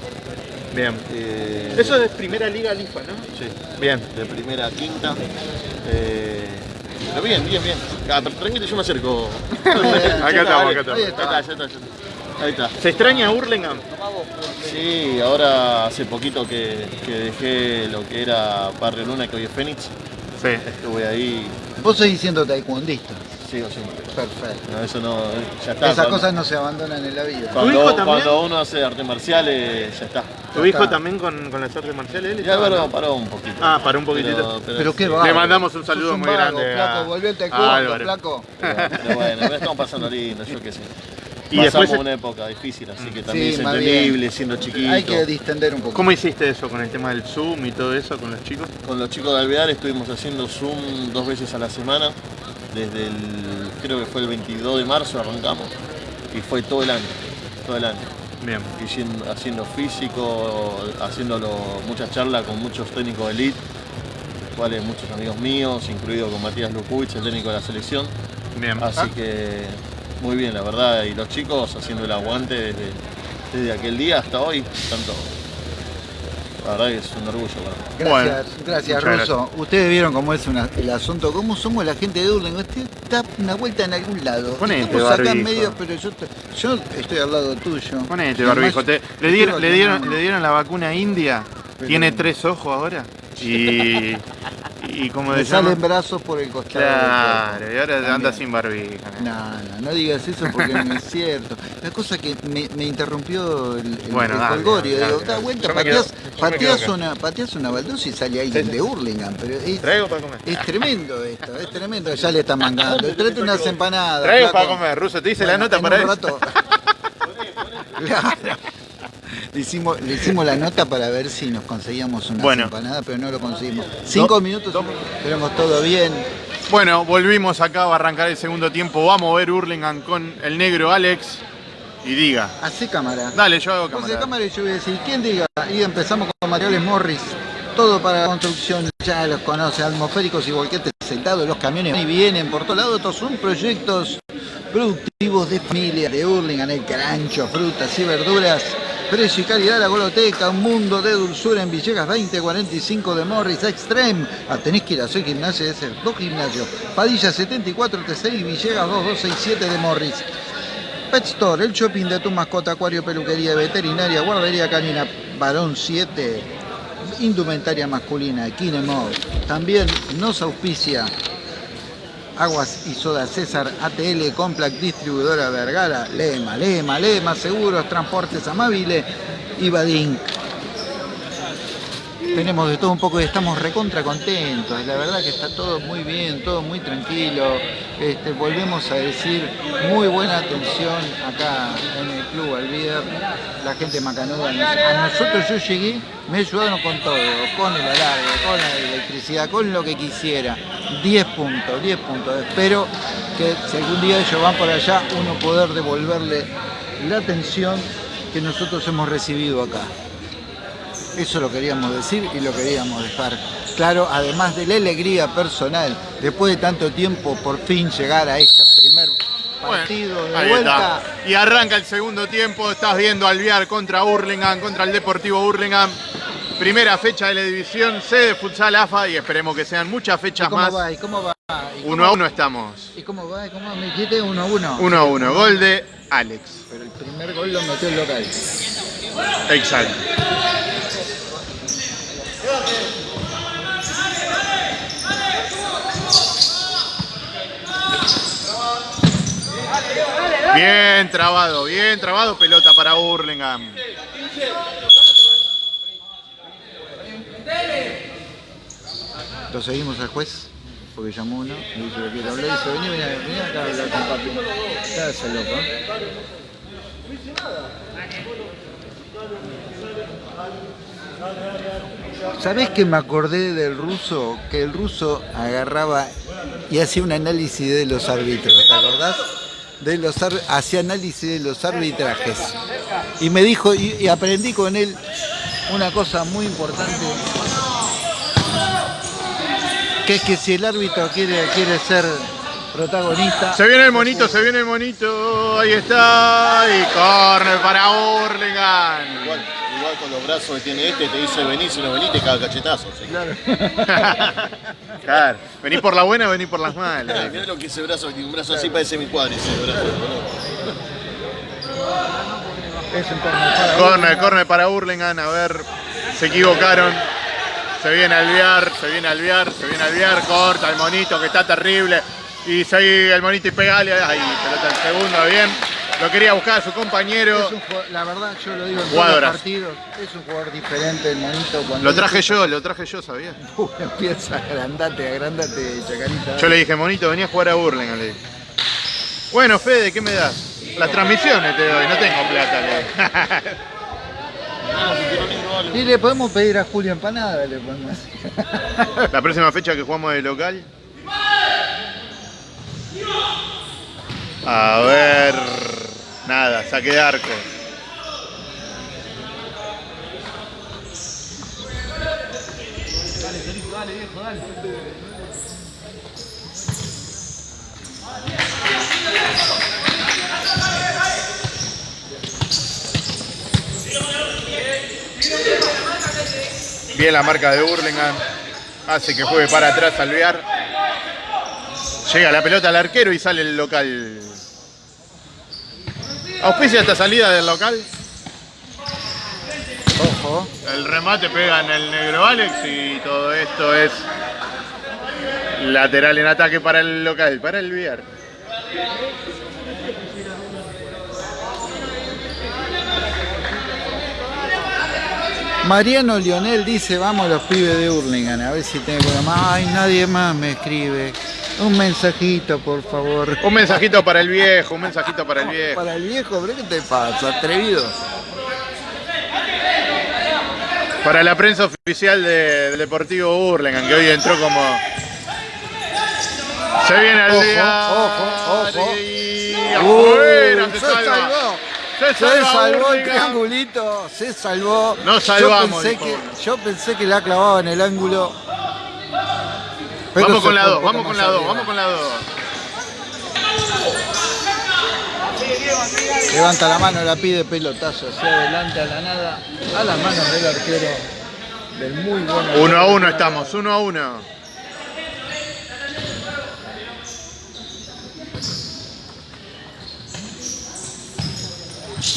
Bien. eh, Eso es primera liga LIFA, ¿no? Sí, Bien. de primera a quinta. eh, pero bien, bien, bien. Ah, tranquilo, yo me acerco. Acá estamos, acá estamos. Ahí Ahí está. Ahí está. ¿Se extraña Hurlingham? Sí, ahora hace poquito que, que dejé lo que era Barrio Luna, que hoy es Fénix. Sí. Estuve ahí, Vos seguís siendo taekwondista. sigo siempre. Perfecto. No, eso no, ya está. Esas cuando, cosas no se abandonan en la vida. ¿Tu cuando, hijo también? cuando uno hace artes marciales, ya está. ¿Tu Ya hijo está. también con, con las artes marciales? Él Ya paró, ¿no? paró un poquito. Ah, paró un poquitito. Pero qué sí. va. Le mandamos un saludo muy vago, grande a- Flaco, volví al a taekwondo, flaco. Pero, pero bueno, estamos pasando lindo, yo qué sé. Y Pasamos después- una época difícil, así que también Sí, es entendible, siendo chiquito. Hay que distender un poco. ¿Cómo hiciste eso con el tema del Zoom y todo eso con los chicos? Con los chicos de Alvear estuvimos haciendo Zoom dos veces a la semana, desde el, creo que fue el 22 de marzo arrancamos, y fue todo el año, todo el año. Bien. Haciendo, haciendo físico, haciéndolo muchas charlas con muchos técnicos de elite, cuales muchos amigos míos, incluido con Matías Lukuich, el técnico de la selección. Bien. Así Ah, que muy bien, la verdad, y los chicos haciendo el aguante desde, desde aquel día hasta hoy, tanto. La verdad que es un orgullo para mí. Gracias, Bueno, gracias Russo. Ustedes vieron cómo es una- el asunto, cómo somos la gente de Durling. Usted da una vuelta en algún lado. Ponete Estamos acá en barbijo. medio, pero yo, te- yo estoy al lado tuyo. Ponete barbijo. además, Te- le, dieron, le, dieron, le dieron la vacuna india. Pero- Tiene tres ojos ahora. Y, y como salen brazos por el costado. Claro, y ahora anda sin barbija. No, no, no digas eso porque no es cierto. La cosa que me, me interrumpió el, el, Bueno, el dale, colgorio. dale, Digo, da vuelta, pateás, quedo- pateás una, pateás una baldosa y sale alguien de Hurlingham. Pero es, Traigo para comer. es tremendo esto, es tremendo. Ya le están mangando. Tráete unas empanadas. Traigo para comer. Ruso, te hice la nota en para un eso. rato. Claro. Le hicimos, le hicimos la nota para ver si nos conseguíamos una Bueno. empanada, pero no lo conseguimos. Cinco minutos, tenemos todo bien. Bueno, volvimos acá a arrancar el segundo tiempo. Vamos a ver Hurlingham con el negro Alex. Y diga. Hace cámara. Dale, yo hago cámara. cámara y yo voy a decir, ¿quién diga? Y empezamos con materiales Morris. Todo para construcción, ya los conoce, atmosféricos y volquetes sentados, los camiones y vienen por todos lados, estos son proyectos productivos de familia, de Hurlingham, el carancho, frutas y verduras, precio y calidad, la goloteca, un mundo de dulzura en Villegas 2045 de Morris Extreme. Ah, tenés que ir a gimnasia, ese es dos gimnasios. Padilla 74 T6 y Villegas 2267 de Morris. Pet Store, el shopping de tu mascota, acuario, peluquería, veterinaria, guardería canina, varón 7, indumentaria masculina, Kinemo. También nos auspicia Aguas y Soda César, ATL, Complac, distribuidora Vergara, Lema, Lema, Lema, Seguros, Transportes Amabile y Badink. Tenemos de todo un poco y estamos recontra contentos. La verdad que está todo muy bien, todo muy tranquilo. Este, volvemos a decir muy buena atención acá en el Club Alvíder. La gente macanuda. A nosotros yo llegué, me ayudaron con todo, con el alargue, con la electricidad, con lo que quisiera. 10 puntos, 10 puntos. Espero que si algún día ellos van por allá, uno poder devolverle la atención que nosotros hemos recibido acá. Eso lo queríamos decir y lo queríamos dejar claro, además de la alegría personal, después de tanto tiempo, por fin llegar a este primer partido de Ahí vuelta. está. Y arranca el segundo tiempo, estás viendo Alvear contra Hurlingham, contra el Deportivo Hurlingham. Primera fecha de la división C de Futsal AFA y esperemos que sean muchas ¿Y fechas cómo más. va? ¿Y cómo va? ¿Y cómo- Uno a uno estamos. ¿Y cómo va? ¿Y cómo me dijiste? Uno a uno. Uno a uno. Gol de Alex. Pero el primer gol lo metió el local. Exacto. Bien trabado, bien trabado, pelota para Hurlingham. Lo seguimos al juez, porque llamó uno y dice que quiere hablar y dice, vení, vení, vení acá a hablar con papi. Está ese loco, ¿eh? ¿Sabés que me acordé del ruso? Que el ruso agarraba y hacía un análisis de los árbitros, ¿te acordás? De hacía análisis de los arbitrajes. Y me dijo, y, y aprendí con él una cosa muy importante, que es que si el árbitro quiere, quiere ser protagonista, Se viene el monito, se viene el monito. Ahí está. Y corner para Hurlingham. Igual, igual con los brazos que tiene este, te dice vení, si no venís te caga cachetazo. ¿sí? Claro. Vení por la buena, vení por las malas. Mirá lo que ese brazo, un brazo así parece mi cuádriceps, brazo. es un corner para Corner, corner para Hurlingham. A ver, se equivocaron. Se viene a alviar, se viene a alviar, se viene a alviar. Corta el monito que está terrible. Y sigue el monito y pegale. Ahí, pelota el segundo, bien. Lo quería buscar a su compañero. Es un jugador- la verdad, yo lo digo en todos los partidos, es un jugador diferente el monito cuando Lo traje yo, lo traje yo, ¿sabías? Uh, empieza agrandate, agrandate, chacarita. Yo le dije, monito, venía a jugar a Hurlingham. Le dije. Bueno, Fede, ¿qué me das? Las transmisiones te doy, no tengo plata. le. Y le podemos pedir a Julio Empanada, le podemos La próxima fecha que jugamos de local. A ver. Nada, saque de arco. Bien la marca de Burlingame. Hace que juegue para atrás Alvear. Llega la pelota al arquero y sale el local. Auspicia esta salida del local. Ojo. El remate pega en el negro Alex y todo esto es lateral en ataque para el local, para el Viar. Mariano Lionel dice, vamos los pibes de Hurlingham, a ver si tengo más. Ay, nadie más me escribe. Un mensajito, por favor. Un mensajito para el viejo, un mensajito para el viejo. Para el viejo, ¿pero qué te pasa? Atrevido. Para la prensa oficial de- del Deportivo Burlingame, que hoy entró como. Se viene al Ojo, día. ojo, ojo. Y Uy, se se salva. salvó. Se Se salvó el triangulito, se salvó. Nos salvamos, Yo pensé, que, yo pensé que la clavaba en el ángulo. Pero Vamos con la fue 2, un poco vamos con la 2, arriba. vamos con la 2. Levanta la mano, la pide pelotazo hacia adelante a la nada, a las manos del arquero del muy bueno. 1 a 1 estamos, 1 a 1.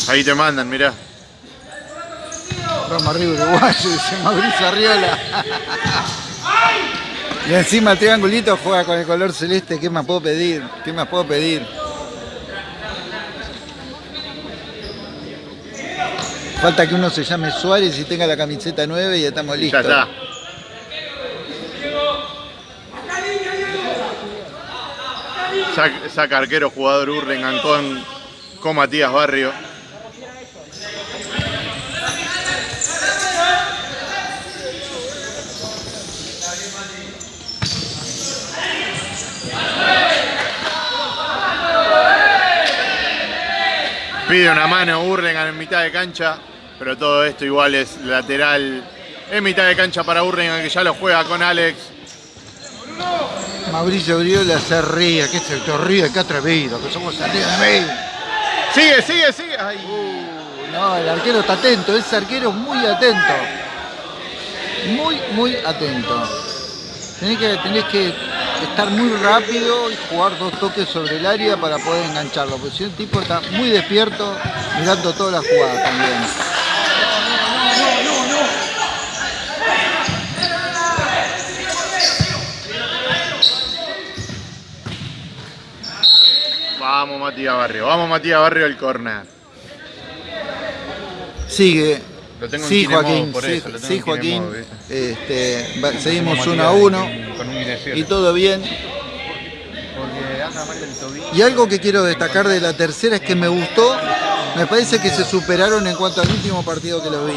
Ahí te mandan, mirá. Roma arriba uruguayo, dice Mauricio Arriola. Y encima el triangulito juega con el color celeste. ¿Qué más puedo pedir? ¿Qué más puedo pedir? Falta que uno se llame Suárez y tenga la camiseta 9 y ya estamos Ya listos. está. Sac- Saca arquero jugador Hurlingham con, con Matías Barrio. Pide una mano Hurlingham en mitad de cancha, pero todo esto igual es lateral en mitad de cancha para Hurlingham que ya lo juega con Alex. Mauricio Briola se ríe, que se ríe, que atrevido, que somos salidos de mí. Sigue, sigue, sigue. Ay. No, el arquero está atento, ese arquero es muy atento. Muy, muy atento. Tenés que, tenés que estar muy rápido y jugar dos toques sobre el área para poder engancharlo, porque si el tipo está muy despierto mirando todas las jugadas también. Vamos Matías Barrio, vamos Matías Barrio al corner. Sigue. Lo tengo en Sí, Joaquín, por sí, eso, lo tengo sí, en Joaquín. Este, va- seguimos uno a uno Con un guinecero. y todo bien. Porque anda mal del tobillo. Y algo que quiero destacar de la tercera es que me gustó, me parece que se superaron en cuanto al último partido que lo vi.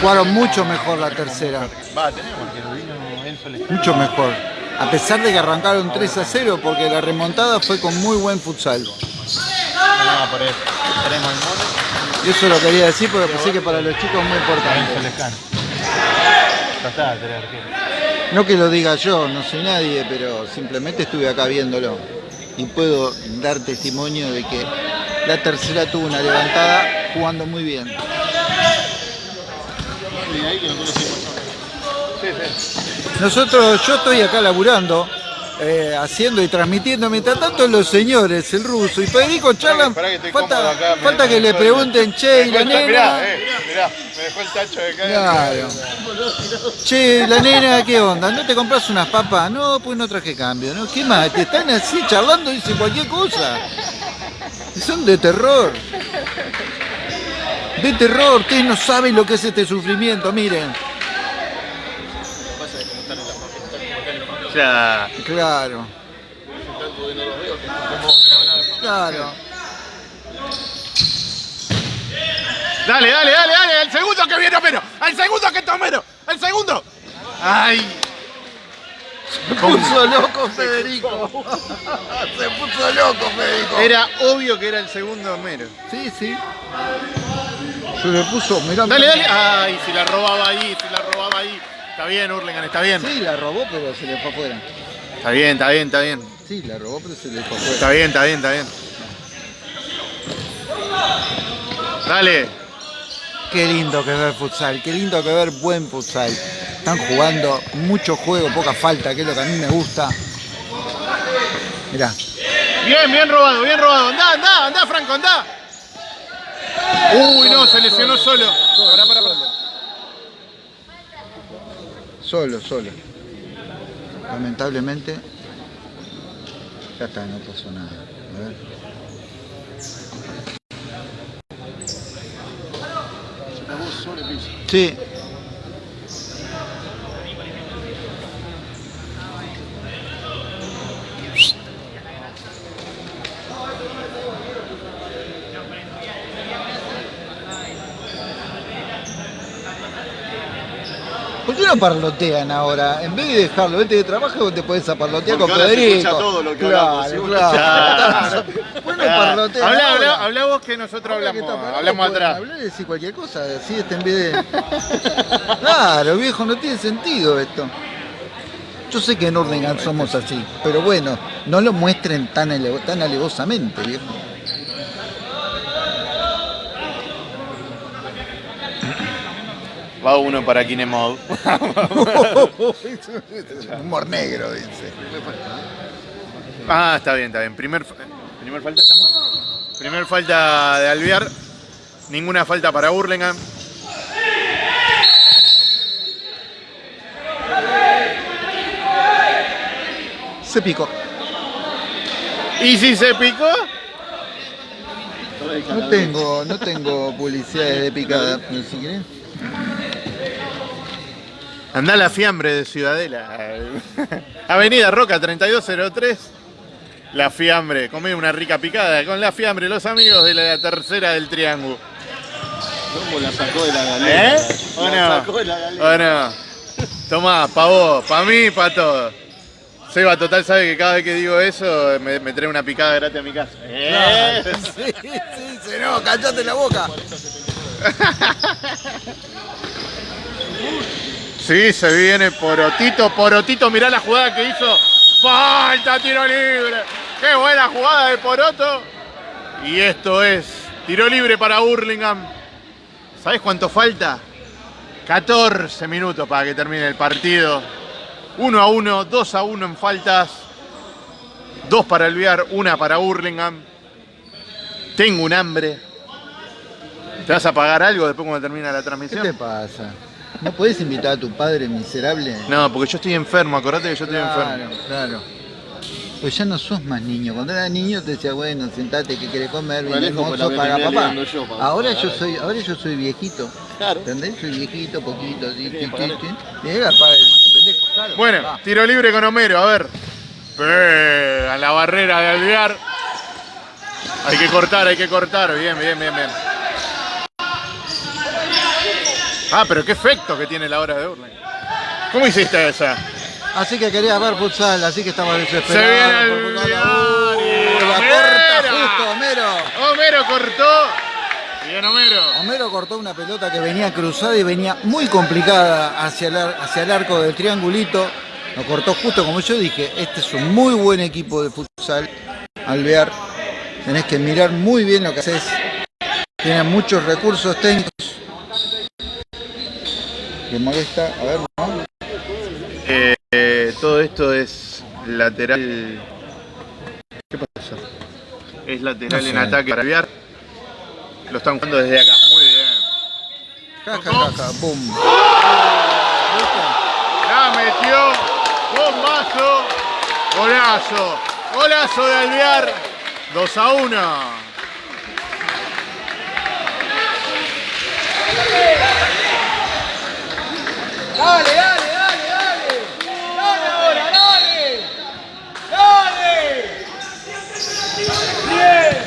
Jugaron mucho mejor la tercera, Va, tenemos mucho mejor. A pesar de que arrancaron 3 a 0, porque la remontada fue con muy buen futsal. No, por eso. Tenemos al mono. Y eso lo quería decir porque pensé que para los chicos es muy importante. No que lo diga yo, no soy nadie, pero simplemente estuve acá viéndolo. Y puedo dar testimonio de que la tercera tuvo una levantada jugando muy bien. Nosotros, yo estoy acá laburando, eh, haciendo y transmitiendo, mientras tanto los señores, el ruso y Federico charlan, que falta, acá, falta que le pregunten, che, y la nena, Mirá, eh, mirá, me dejó el tacho de. Claro. che, la nena, ¿qué onda? ¿No te compras unas papas? No, pues no traje cambio, ¿no? ¿Qué más? Te están así charlando, dicen cualquier cosa. Y Son de terror. De terror, ustedes no saben lo que es este sufrimiento, miren. Ya. Claro. Claro. Dale, dale, dale, dale. El segundo que viene Homero. El segundo que está Homero. El segundo. Ay. Se puso loco Federico. Se puso loco Federico. Era obvio que era el segundo Homero. Sí, sí. Se le puso, mirá. Dale, dale. Ay, si la robaba ahí, si la robaba ahí. Está bien, Hurlingham, está bien. Sí, la robó, pero se le fue afuera. Está bien, está bien, está bien. Sí, la robó, pero se le fue afuera. Está bien, está bien, está bien. Dale. Qué lindo que ver futsal, qué lindo que ver buen futsal. Están jugando mucho juego, poca falta, que es lo que a mí me gusta. Mirá. Bien, bien robado, bien robado. Andá, andá, andá, Franco, andá. Uy, no, se lesionó solo. Pará, pará, pará. Solo, solo. Lamentablemente. Ya está, no pasó nada. A ver. Sí. No parlotean ahora? En vez de dejarlo, vete de trabajo, vos te podés parlotear Porque con ahora se Federico. escucha todo lo que claro, hablamos, claro. ¿Por qué no parlotean Habla, habla, habla vos que nosotros que hablamos, parado, hablamos atrás. Hablar y decir cualquier cosa, así este en vez de. Claro, viejo, no tiene sentido esto. Yo sé que en Hurlingham somos así, pero bueno, no lo muestren tan, tan alevosamente, viejo. Va uno para Kinemod. Humor negro, dice. Ah, está bien, está bien. Primer, primer falta, ¿estamos? Primer falta de Alvear. Ninguna falta para Hurlingham. Se picó. ¿Y si se picó? No tengo, no tengo publicidades de picada, si querés. Andá a la fiambre de Ciudadela. Avenida Roca 3203. La fiambre, comé una rica picada con la fiambre, los amigos de la tercera del triángulo. ¿Cómo la sacó de la galera? ¿Eh? ¿O La no? sacó de la galera. ¿O no? Tomá, pa' vos, pa' mí pa' todos. Seba Total sabe que cada vez que digo eso me, me trae una picada gratis a mi casa. Claro. Sí, sí, se no, callate la boca. Sí, se viene Porotito, Porotito, mirá la jugada que hizo. Falta, tiro libre. Qué buena jugada de Poroto. Y esto es tiro libre para Hurlingham. ¿Sabés cuánto falta? 14 minutos para que termine el partido. 1 a 1, 2 a 1 en faltas. 2 para Alvear, 1 para Hurlingham. Tengo un hambre. ¿Te vas a pagar algo después cuando termine la ¿Qué transmisión? te pasa? ¿No podés invitar a tu padre miserable? No, porque yo estoy enfermo, acordate que yo estoy claro, enfermo. claro. Pues ya no sos más niño. Cuando eras niño te decía, bueno, sentate, que querés comer? Me Ven, alejo, pues, mozo, paga papá. yo para Ahora yo soy, ahora yo soy viejito. Claro. ¿Entendés? Soy viejito, poquito, así. Llega, el, pendejo, claro. Bueno, Va. tiro libre con Homero, a ver. Pega la barrera de Alvear. Hay que cortar, hay que cortar. Bien, bien, bien, bien. Ah, pero qué efecto que tiene la hora de Urling. ¿Cómo hiciste esa? Así que querías ver futsal, así que estaba desesperado. Se viene el por. Uh, la corta justo, Homero. Homero cortó. Bien, Homero. Homero cortó una pelota que venía cruzada y venía muy complicada hacia el, hacia el arco del triangulito. Lo cortó justo como yo dije. Este es un muy buen equipo de futsal. Alvear. Tenés que mirar muy bien lo que haces. Tienen muchos recursos técnicos. ¿Le molesta? A ver, ¿no? Eh, eh, todo esto es lateral. ¿Qué pasó? Es lateral No sé. en ataque para Alvear. Lo están jugando desde acá. Muy bien. Ja, ja, ja, ja, pum. La metió. Bombazo. Golazo. Golazo de Alvear. 2 a 1. Dale, dale, dale, dale. Dale ahora, dale. Dale. Bien.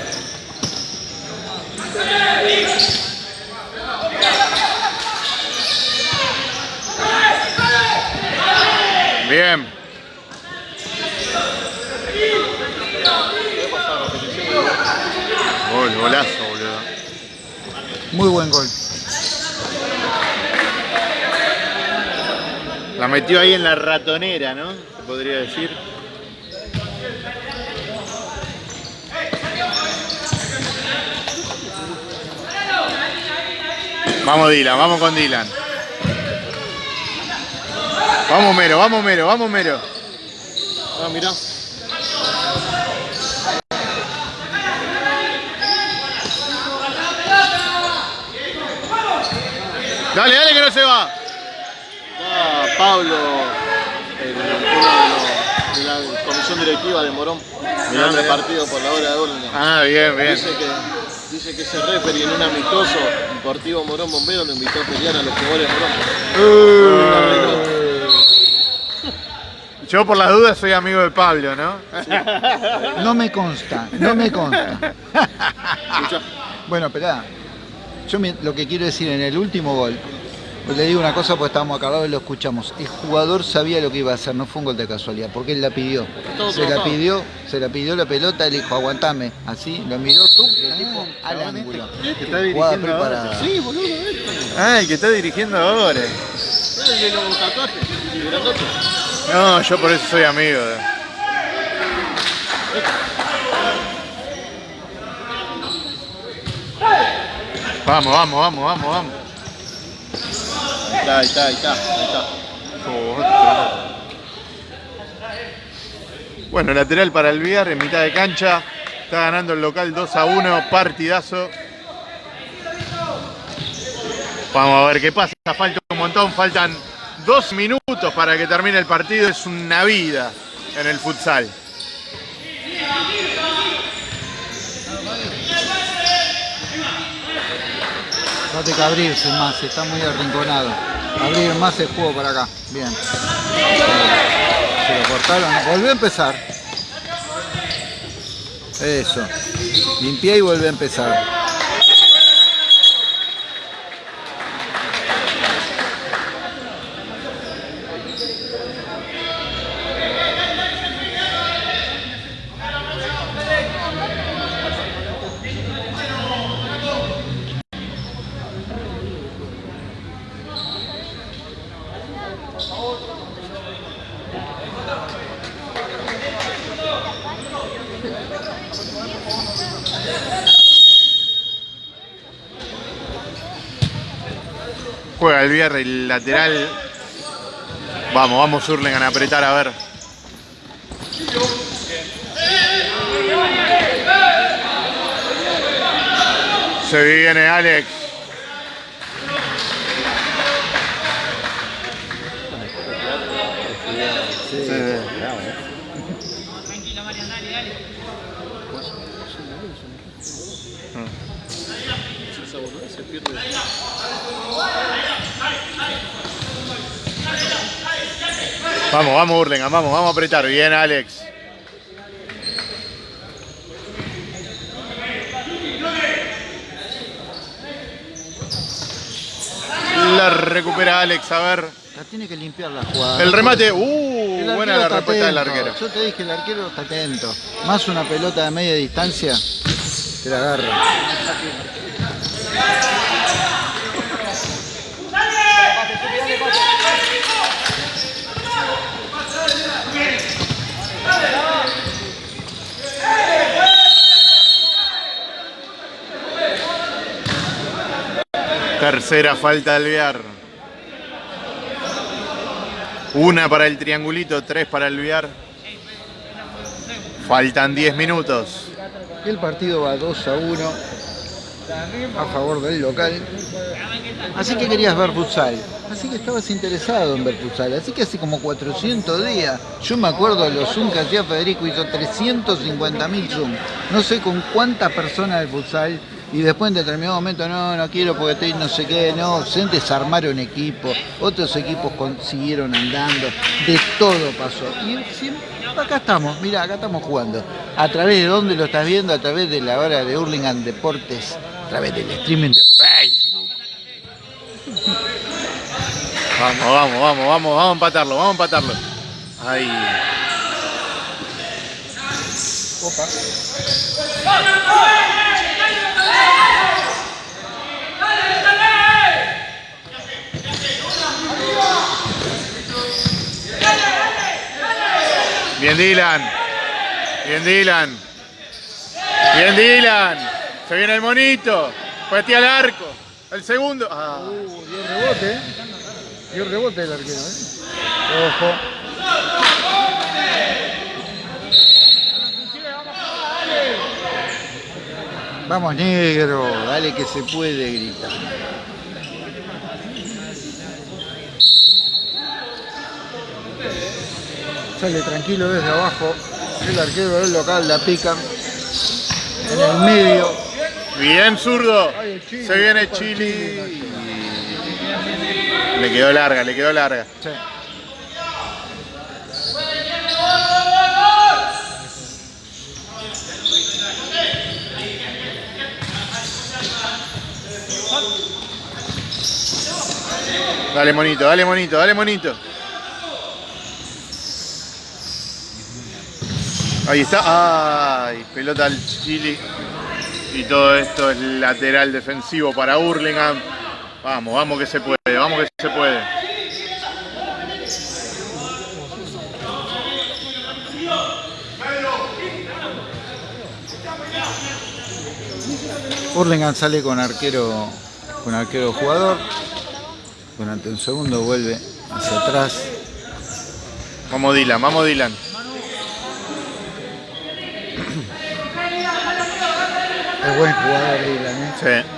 Bien. Gol, golazo, boludo. Muy buen gol. La metió ahí en la ratonera, ¿no? Se podría decir. Vamos Dylan, vamos con Dylan. Vamos Mero, vamos Mero, vamos Mero. Ah, mirá. Dale, dale que no se va. Pablo, el, uno de, los- de la comisión directiva de Morón, mirá. partido por la hora de Burlingame. Ah, bien, bien. Dice que, dice que ese referee en un amistoso Deportivo Morón Bombero lo invitó a pelear a los jugadores de Morón. Yo por las dudas soy amigo de Pablo, ¿no? No me consta, no me consta. Bueno, esperá. Yo me- lo que quiero decir en el último gol, pues le digo una cosa porque estábamos acá al lado y lo escuchamos. El jugador sabía lo que iba a hacer, no fue un gol de casualidad, porque él la pidió. Todo Se la pidió, se la pidió la pelota, él dijo, aguantame. Así, lo miró tú, ah, al ángulo. Que está dirigiendo ahora. Sí, boludo, este. Ah, el que está dirigiendo ahora. El de los tatuajes, el grandote. No, yo por eso soy amigo. de- Vamos, vamos, vamos, vamos, vamos. Está, ahí está, ahí está, ahí está. Bueno, lateral para el Viar en mitad de cancha. Está ganando el local 2 a 1, partidazo. Vamos a ver qué pasa. Falta un montón, faltan dos minutos para que termine el partido. Es una vida en el futsal. Fíjate que abrirse más, está muy arrinconado. Abrir más el juego para acá. Bien. Se lo cortaron. Volvió a empezar. Eso. Limpié y volvió a empezar. Juega el vierre, el lateral. Vamos, vamos Hurlingham a apretar a ver. Se viene Alex. Vamos, vamos Hurlingham, vamos, vamos a apretar. Bien Alex. La recupera Alex, a ver. La tiene que limpiar la jugada. El remate, uh, buena la respuesta del arquero. Yo te dije, el arquero está atento. Más una pelota de media distancia, te la agarra. Tercera falta del Viar. Una para el triangulito, tres para el Viar. Faltan 10 minutos. El partido va 2 a 1 a favor del local. Así que querías ver futsal. Así que estabas interesado en ver futsal. Así que hace como 400 días. Yo me acuerdo de los Zoom que hacía Federico. Hizo 350.000 Zoom. No sé con cuántas personas del futsal. Y después en determinado momento, no, no quiero porque estoy no sé qué, no, se desarmaron equipos, otros equipos siguieron andando, de todo pasó. Y acá estamos, mira, acá estamos jugando. ¿A través de dónde lo estás viendo? A través de la hora de Hurlingham Deportes, través del streaming de Facebook. Vamos, vamos, vamos, vamos, vamos a empatarlo, vamos a empatarlo. Ahí. Bien Dylan. Bien Dylan. Bien Dylan. Se viene el monito. Patea al arco. El segundo. Ah. Uh, dio rebote, ¿eh? Dio rebote el arquero, ¿eh? Ojo. Vamos negro, dale que se puede gritar. Sale tranquilo desde abajo, el arquero del local la pica en el medio. Bien zurdo. Ay, el Chile, Se viene Chile. Chile. Le quedó larga, le quedó larga. Sí. Dale monito, dale monito, dale monito. Ahí está. Ay, pelota al Chile. Y todo esto es lateral defensivo para Hurlingham. Vamos, vamos que se puede, vamos que se puede. Hurlingham sale con arquero, con arquero jugador. Durante un segundo vuelve hacia atrás. Vamos Dylan, vamos Dylan. Es buen jugador Dylan, ¿eh? Sí.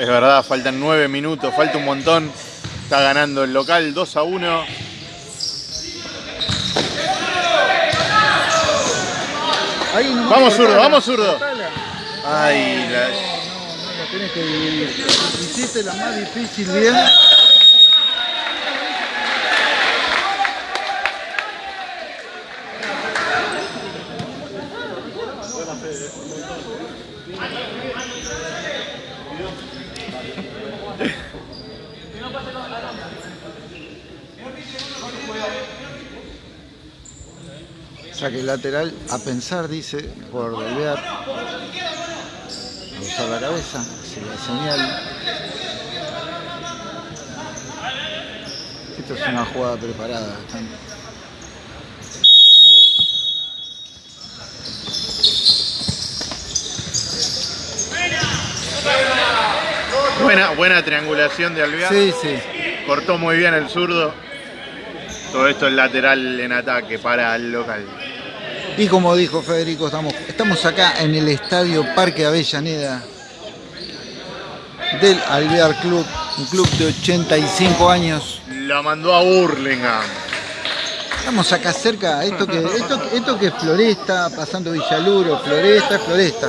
Es verdad, faltan nueve minutos, falta un montón. Está ganando el local 2 a 1. Ahí nomás Vamos, zurdo, vamos, zurdo. Ay, la- La tenés que dividir. Hiciste la más difícil bien. Saque lateral a pensar, dice, por volver a usar la cabeza, hacia la señal. Esto es una jugada preparada. están- buena, buena triangulación de Alvear. Sí, sí. Cortó muy bien el zurdo. Todo esto es lateral en ataque para el local. Y como dijo Federico, estamos, estamos acá en el Estadio Parque Avellaneda del Alvear Club, un club de 85 años. La mandó a Burlingame. Estamos acá cerca, esto que, esto, esto que es Floresta, pasando Villaluro, Floresta, Floresta.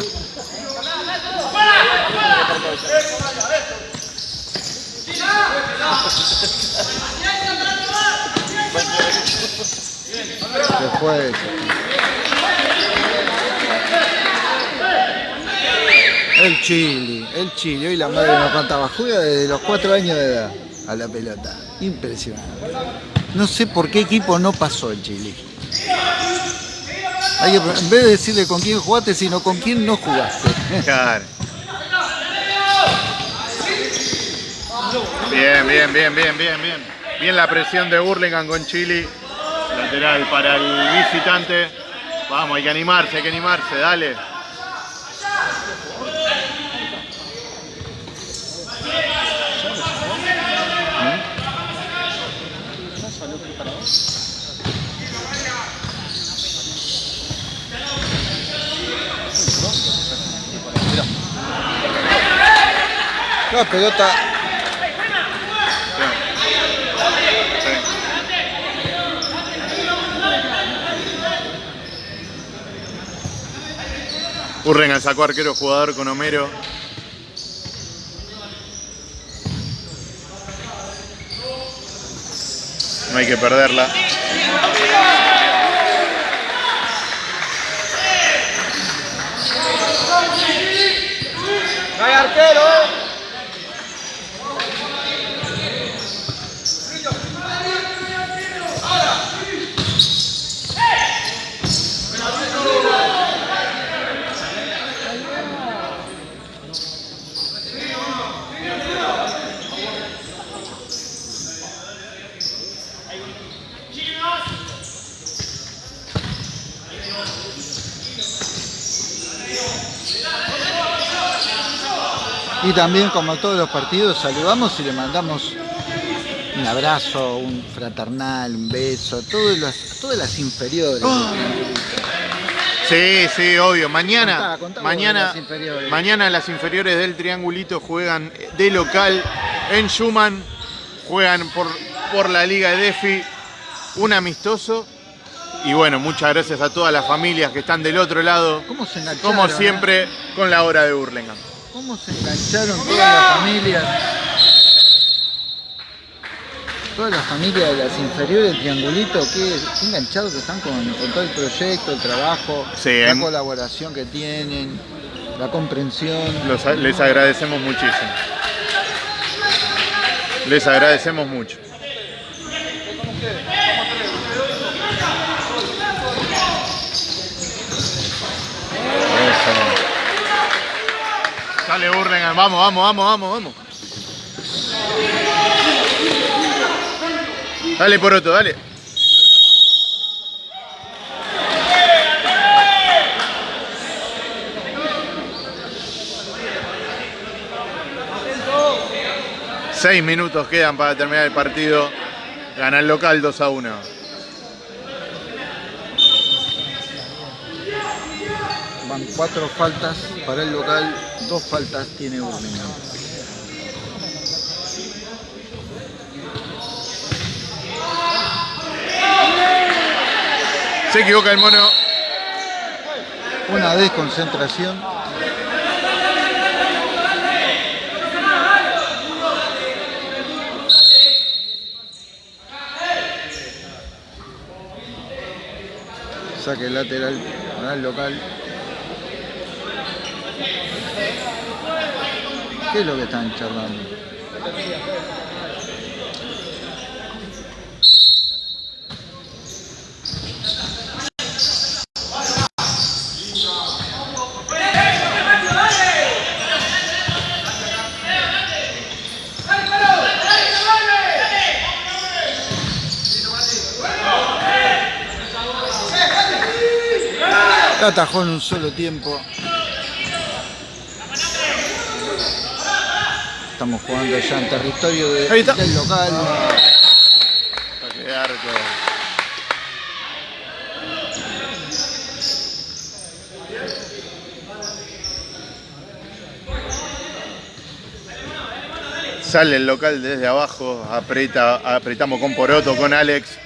Después. El Chile, el Chile, hoy la madre nos contaba, juega desde los 4 años de edad a la pelota. Impresionante. No sé por qué equipo no pasó el Chile. Hay en vez de decirle con quién jugaste, sino con quién no jugaste. Claro. Bien, bien, bien, bien, bien, bien. Bien la presión de Burlingame con Chile. Lateral para el visitante. Vamos, hay que animarse, hay que animarse, dale. La pelota Burlingame sacó arquero jugador con Homero. No hay que perderla. ¡No hay arquero! Y también, como todos los partidos, saludamos y le mandamos un abrazo, un fraternal, un beso, todas las, todas las inferiores. Sí, sí, obvio. Mañana, Contá, mañana, las inferiores. mañana las inferiores del Triangulito juegan de local en Schumann, juegan por, por la Liga de Defi, un amistoso. Y bueno, muchas gracias a todas las familias que están del otro lado, como eh? siempre, con la hora de Burlingame. ¿Cómo se engancharon todas las familias? Todas las familias de las inferiores Triangulito, qué, qué enganchados que están con, con todo el proyecto, el trabajo, Sí, la colaboración que tienen, la comprensión. Los- les agradecemos muchísimo. Les agradecemos mucho. Vamos, vamos, vamos, vamos, vamos. Dale Poroto, dale. Seis minutos quedan para terminar el partido. Gana el local 2 a 1. Van cuatro faltas para el local, Dos faltas tiene Birmingham. Se equivoca el mono. Una desconcentración. Saque lateral al local. ¿Qué es lo que están charlando? La atajó en un solo tiempo. Estamos jugando ya en territorio de- Ahí está. del local. Todo. Sale el local desde abajo, aprieta, apretamos con Poroto, con Alex.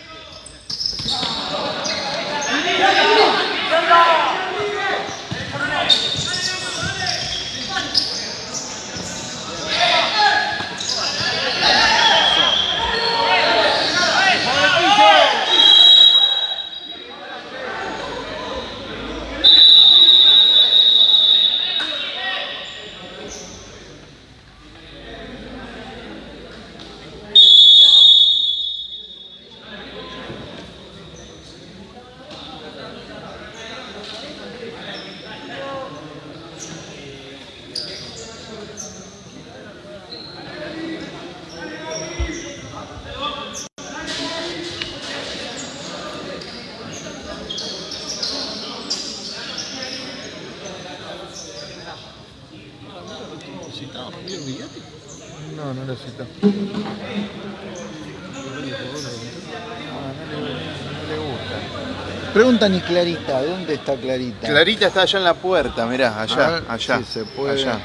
Preguntan y Clarita, ¿dónde está Clarita? Clarita está allá en la puerta, mirá, allá, ver allá. si se puede. allá.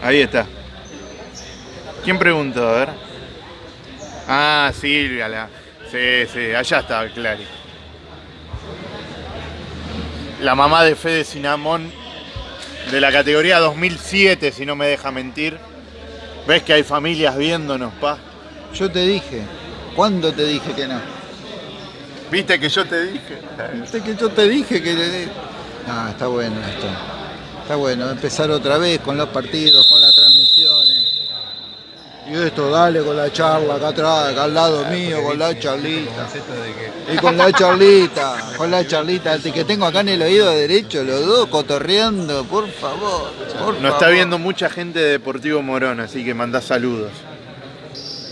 Ahí está. ¿Quién preguntó? A ver. Ah, Silvia. La... Sí, sí, allá está Clary. La mamá de Fede Sinamón de la categoría 2007, si no me deja mentir. ¿Ves que hay familias viéndonos, pa? Yo te dije. ¿Cuándo te dije que no? ¿Viste que yo te dije? Viste que yo te dije que... Ah, está bueno esto. Está bueno, empezar otra vez con los partidos, con las transmisiones. Y esto, dale con la charla acá atrás, acá al lado mío, con la charlita. Y con la charlita, con la charlita, que tengo acá en el oído derecho, los dos cotorreando, por favor. Por Nos está viendo mucha gente de Deportivo Morón, así que mandá saludos.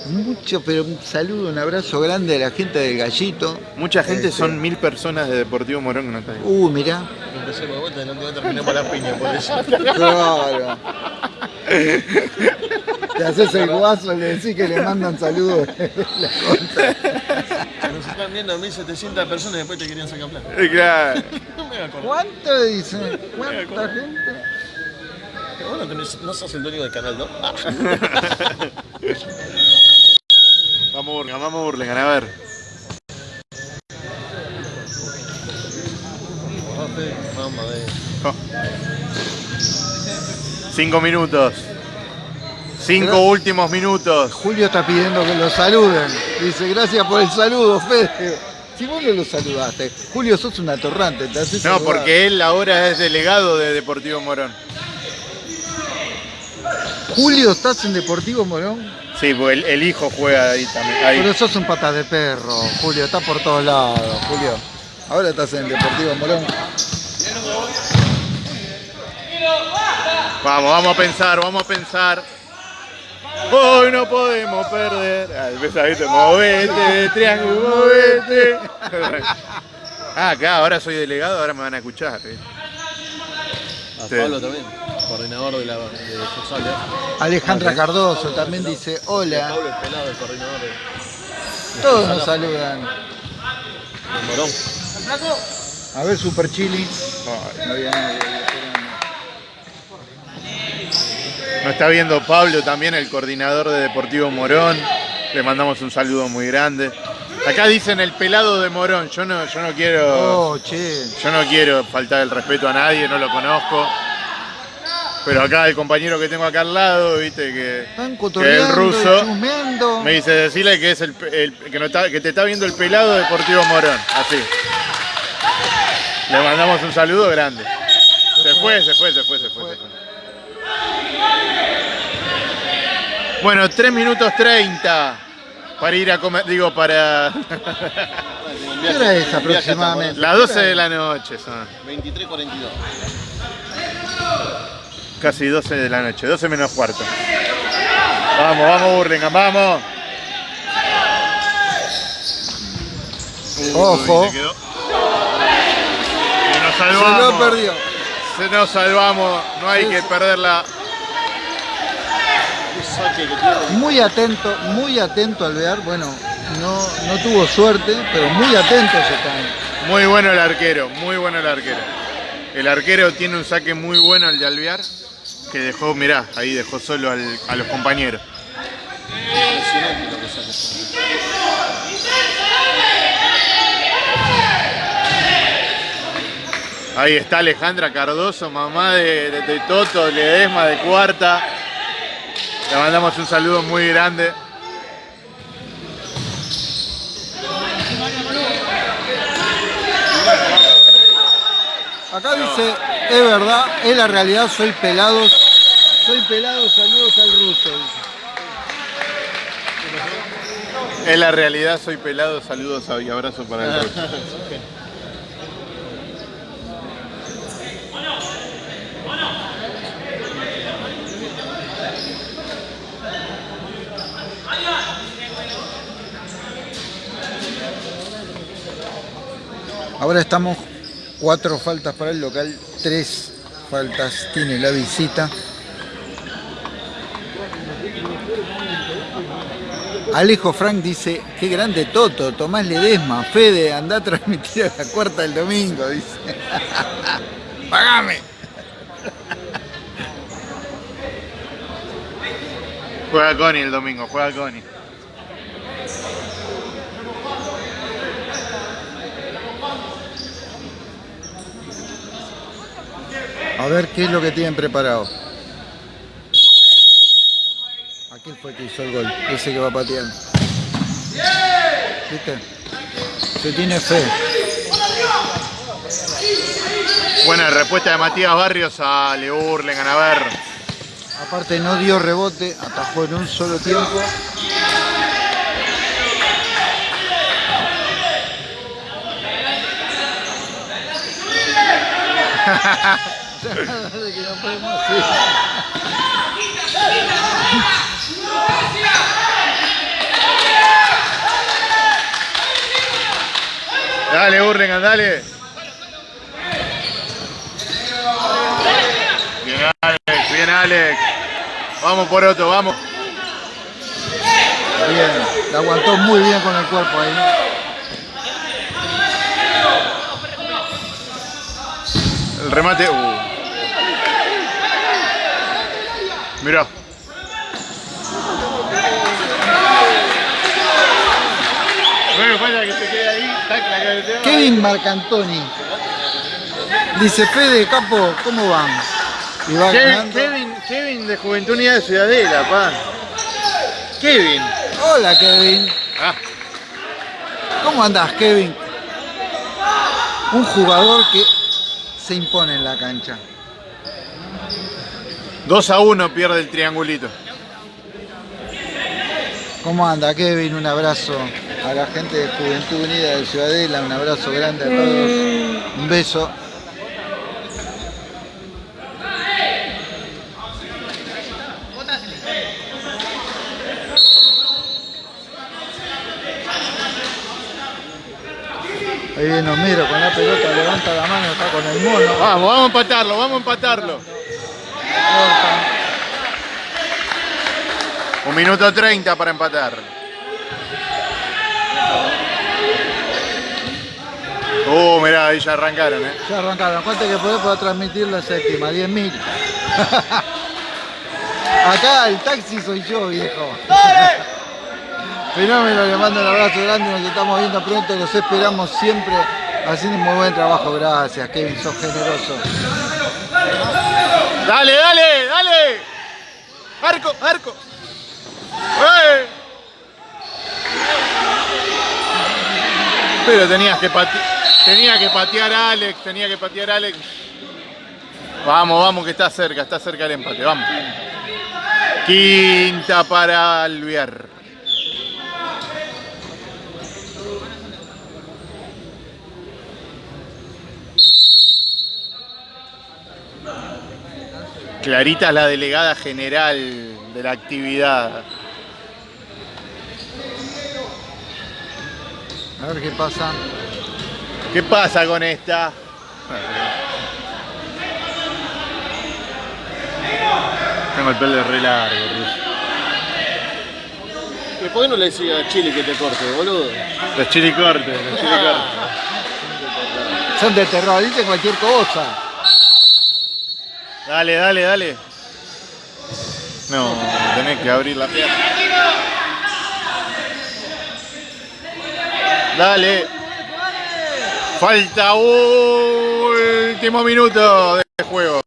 Mucho, pero un saludo, un abrazo grande a la gente del gallito. Mucha gente, Este. son mil personas de Deportivo Morón que no está ahí. Uh, mirá. Empecemos de vuelta y no te voy a terminar para la piña, por eso. Claro. Te haces el guaso, le decís que le mandan saludos. Nos están viendo 1700 personas y después te querían sacar plata. Eh, Claro. ¿Cuánto dice? ¿Cuánta gente? Vos no, tenés, no sos el dueño del canal, ¿no? Vamos Burlingame, vamos Burlingame, a ver. Cinco minutos. Cinco Pero- últimos minutos. Julio está pidiendo que lo saluden. Dice, gracias por el saludo, Fede. Si vos no lo saludaste, Julio, sos un atorrante. Te haces No, saludar. porque él ahora es delegado de Deportivo Morón. Julio, ¿estás en Deportivo Morón? Sí, porque el, el hijo juega ahí también. ahí. Pero sos un pata de perro, Julio. Está por todos lados, Julio. Ahora estás en Deportivo Morón. Vamos, vamos a pensar, vamos a pensar. Hoy no podemos perder. Ah, empezá, ¿viste? Movete, triángulo, movete. Ah, acá, ahora soy delegado, ahora me van a escuchar. ¿viste? A Sí. Pablo también, coordinador de la de. ¿eh? Alejandra Cardoso también dice, hola. Pablo el pelado, el coordinador de, Todos nos saludan. Morón. A ver, Super Chili. Ay, No había nadie. Nos está viendo Pablo también, el coordinador de Deportivo Morón. Le mandamos un saludo muy grande. Acá dicen el pelado de Morón. Yo no, yo no quiero. Oh, che. Yo no quiero faltar el respeto a nadie, no lo conozco. Pero acá el compañero que tengo acá al lado, viste, que, Están que cotorreando, el ruso, me dice decirle que es el, el- que, no está- que te está viendo el pelado Deportivo Morón. Así. Le mandamos un saludo grande. Se fue, se fue, se fue, se fue. se fue. Bueno, 3 minutos 30 para ir a comer, digo, para ¿Qué hora es aproximadamente? las 12 de la noche son. 23.42. Casi 12 de la noche, 12 menos cuarto. Vamos, vamos, Burlingame, vamos. Ojo. se quedó. Nos Se salvamos. lo perdió. Se nos salvamos, no hay que perderla. Muy atento, muy atento al ver. Bueno, no, no tuvo suerte, pero muy atentos están. Muy bueno el arquero, muy bueno el arquero. El arquero tiene un saque muy bueno el de Alvear, que dejó, mirá, ahí dejó solo al- a los compañeros. Ahí está Alejandra Cardoso, mamá de, de- de Toto, Ledesma de cuarta. Le mandamos un saludo muy grande. Acá dice, es verdad, es la realidad, soy pelados. Soy pelado, saludos al ruso. Es la realidad, soy pelado, saludos y abrazos para el ruso. Ahora estamos cuatro faltas para el local, tres faltas tiene la visita. Alejo Frank dice, qué grande Toto, Tomás Ledesma, Fede, anda a transmitir a la cuarta del domingo, dice. Pagame. Juega Connie el domingo, juega Connie. A ver qué es lo que tienen preparado. Aquel fue el que hizo el gol, ese que va pateando. ¿Viste? Se tiene fe. Buena respuesta de Matías Barrios a Le Burlingame, a ver. Aparte no dio rebote, atajó en un solo tiempo. Dale, Burlingame, dale. Bien, Alex, bien, Alex. Vamos por otro, vamos. Bien, la aguantó muy bien con el cuerpo ahí. El remate. Uh. Mirá. Bueno, falta que se quede ahí. Kevin Marcantoni. Dice Fede Capo, ¿cómo van? Y va Kevin. Kevin, Kevin de Juventud Unida de Ciudadela, pa. Kevin. Hola Kevin. Ah, ¿Cómo andás, Kevin? Un jugador que se impone en la cancha. 2 a 1 pierde el triangulito. ¿Cómo anda, Kevin? Un abrazo a la gente de Juventud Unida de Ciudadela, un abrazo grande a todos. Un beso. Ahí viene Homero con la pelota, levanta la mano, está con el mono. Vamos, vamos a empatarlo, vamos a empatarlo. Un minuto 30 para empatar. Uh, mirá, ahí ya arrancaron, eh. Ya arrancaron. ¿Cuánto que podés transmitir la séptima? 10.000. Acá el taxi soy yo, viejo. Fenómeno, le mando un abrazo grande, nos estamos viendo pronto, los esperamos siempre haciendo un muy buen trabajo. Gracias, Kevin, sos generoso. Dale, dale, dale. Arco, arco. Pero tenías que patear, tenía que patear a Alex, tenía que patear a Alex. Vamos, vamos, que está cerca, está cerca el empate, vamos. Quinta para Alviar. Clarita es la delegada general de la actividad. A ver qué pasa. ¿Qué pasa con esta? Tengo el pelo re largo. ¿Y por qué no le decía a Chile que te corte, boludo? Los chili cortes, los chili cortes. Son de terror, dicen cualquier cosa. Dale, dale, dale. No, tenés que abrir la pierna. Dale. Falta último minuto de juego.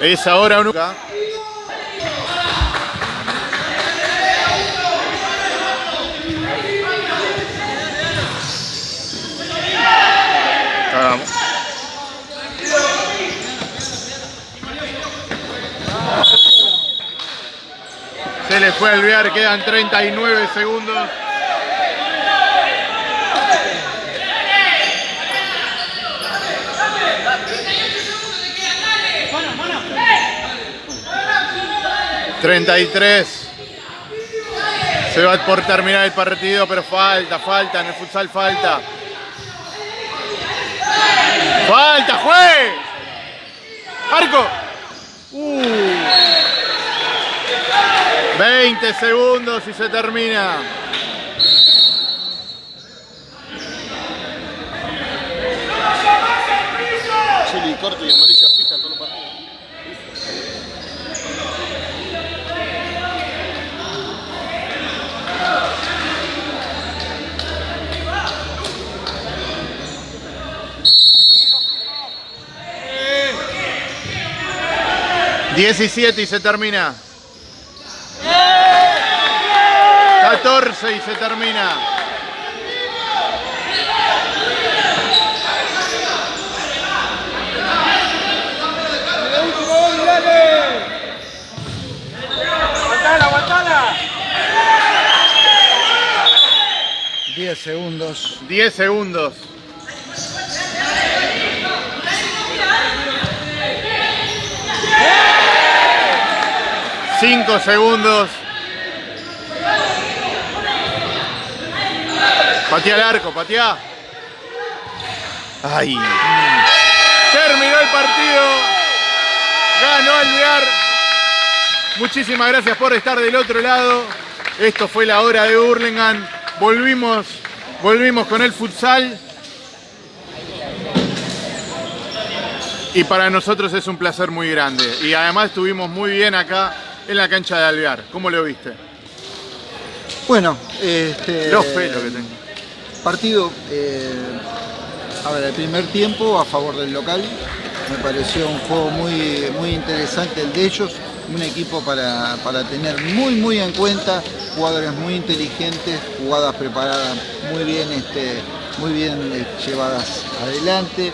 Es ahora o nunca. Se le fue a olvidar, quedan 39 segundos. Treinta y tres. Se va por terminar el partido, pero falta, falta, en el futsal falta. ¡Falta, juez! ¡Arco! Uh. 20 segundos y se termina. Chile corto y amarilla fija todos los partidos. Diecisiete y se termina. 14 y se termina. ¡Aguantala, aguantala! 10 segundos. 10 segundos. Cinco segundos. Patea el arco, patea. Ay. Terminó el partido. Ganó Alvear. Muchísimas gracias por estar del otro lado. Esto fue la hora de Hurlingham. Volvimos, volvimos con el futsal. Y para nosotros es un placer muy grande. Y además estuvimos muy bien acá en la cancha de Alvear. ¿Cómo lo viste? Bueno, este. Los pelos que tengo. Partido, eh, a ver, el primer tiempo a favor del local. Me pareció un juego muy, muy interesante el de ellos. Un equipo para, para tener muy, muy en cuenta. Jugadores muy inteligentes, jugadas preparadas muy bien, este, muy bien eh, llevadas adelante.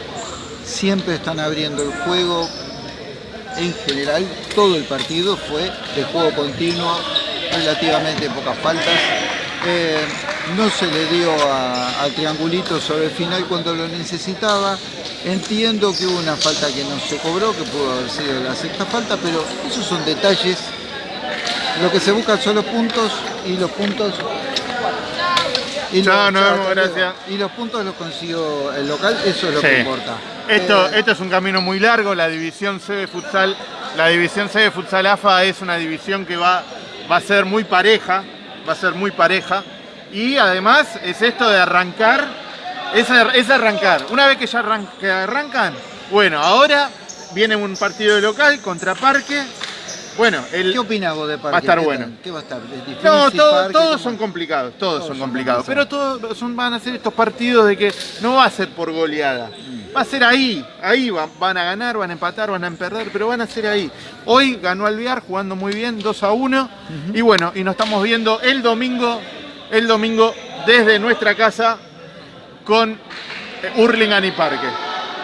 Siempre están abriendo el juego. En general, todo el partido fue de juego continuo, relativamente pocas faltas. Eh, no se le dio a- al triangulito sobre el final cuando lo necesitaba. Entiendo que hubo una falta que no se cobró, que pudo haber sido la sexta falta, pero esos son detalles. Lo que se buscan son los puntos y los puntos. Y Chao, los- luego. gracias. Y los puntos los consiguió el local, eso es lo Sí. que importa. Esto, Eh, esto es un camino muy largo, la división C de futsal, la división C de futsal AFA es una división que va, va a ser muy pareja, va a ser muy pareja. Y además es esto de arrancar, es, es arrancar. Una vez que ya arran- que arrancan, bueno, ahora viene un partido de local contra Parque. Bueno, el, ¿Qué opinas vos de Parque? Va a estar ¿Qué bueno. ¿Qué va a estar? ¿Es difícil, No, todo- Parque? todos son complicados, todos, Todos son son complicados. Pero todos son, van a ser estos partidos de que no va a ser por goleada. Va a ser ahí, ahí van, van a ganar, van a empatar, van a perder, pero van a ser ahí. Hoy ganó Alvear jugando muy bien, 2 a 1. Y bueno, y nos estamos viendo el domingo, el domingo desde nuestra casa con eh, Hurlingham y Parque.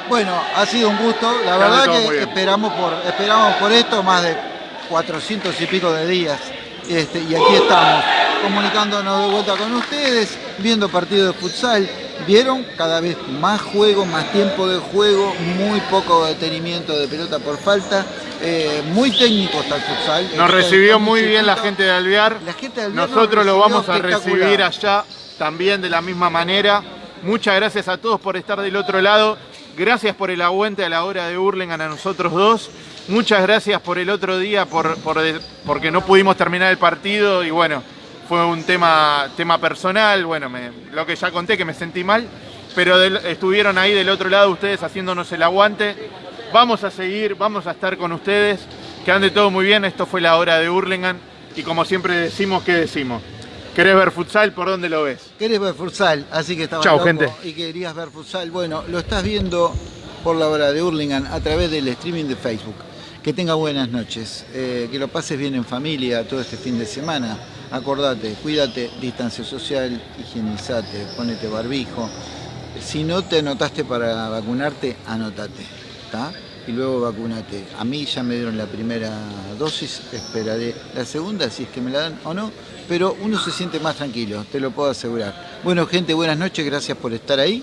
Bueno, ha sido un gusto. La verdad que esperamos por, esperamos por esto más de 400 y pico de días. Este, y aquí estamos, comunicándonos de vuelta con ustedes, viendo partidos de futsal. Vieron cada vez más juego, más tiempo de juego, muy poco detenimiento de pelota por falta. eh, muy técnico está el futsal. Nos recibió muy bien la gente de Alvear. La gente de Alvear nos Nosotros lo vamos a recibir allá también de la misma manera. Muchas gracias a todos por estar del otro lado. Gracias por el aguante a la hora de Hurlingham a nosotros dos. Muchas gracias por el otro día, por, por- porque no pudimos terminar el partido y bueno, fue un tema, tema personal, bueno, me- lo que ya conté que me sentí mal, pero del- estuvieron ahí del otro lado ustedes haciéndonos el aguante. Vamos a seguir, vamos a estar con ustedes, que ande todo muy bien, esto fue la hora de Hurlingham y como siempre decimos, ¿qué decimos? ¿Querés ver futsal? ¿Por dónde lo ves? Querés ver futsal, así que estabas Chau, loco gente. y querías ver futsal. Bueno, lo estás viendo por la hora de Hurlingham a través del streaming de Facebook. Que tenga buenas noches, eh, que lo pases bien en familia todo este fin de semana. Acordate, cuídate, distancia social, higienizate, ponete barbijo. Si no te anotaste para vacunarte, anotate, ¿está? Y luego vacunate. A mí ya me dieron la primera dosis, esperaré la segunda si es que me la dan o no, pero uno se siente más tranquilo, te lo puedo asegurar. Bueno, gente, buenas noches, gracias por estar ahí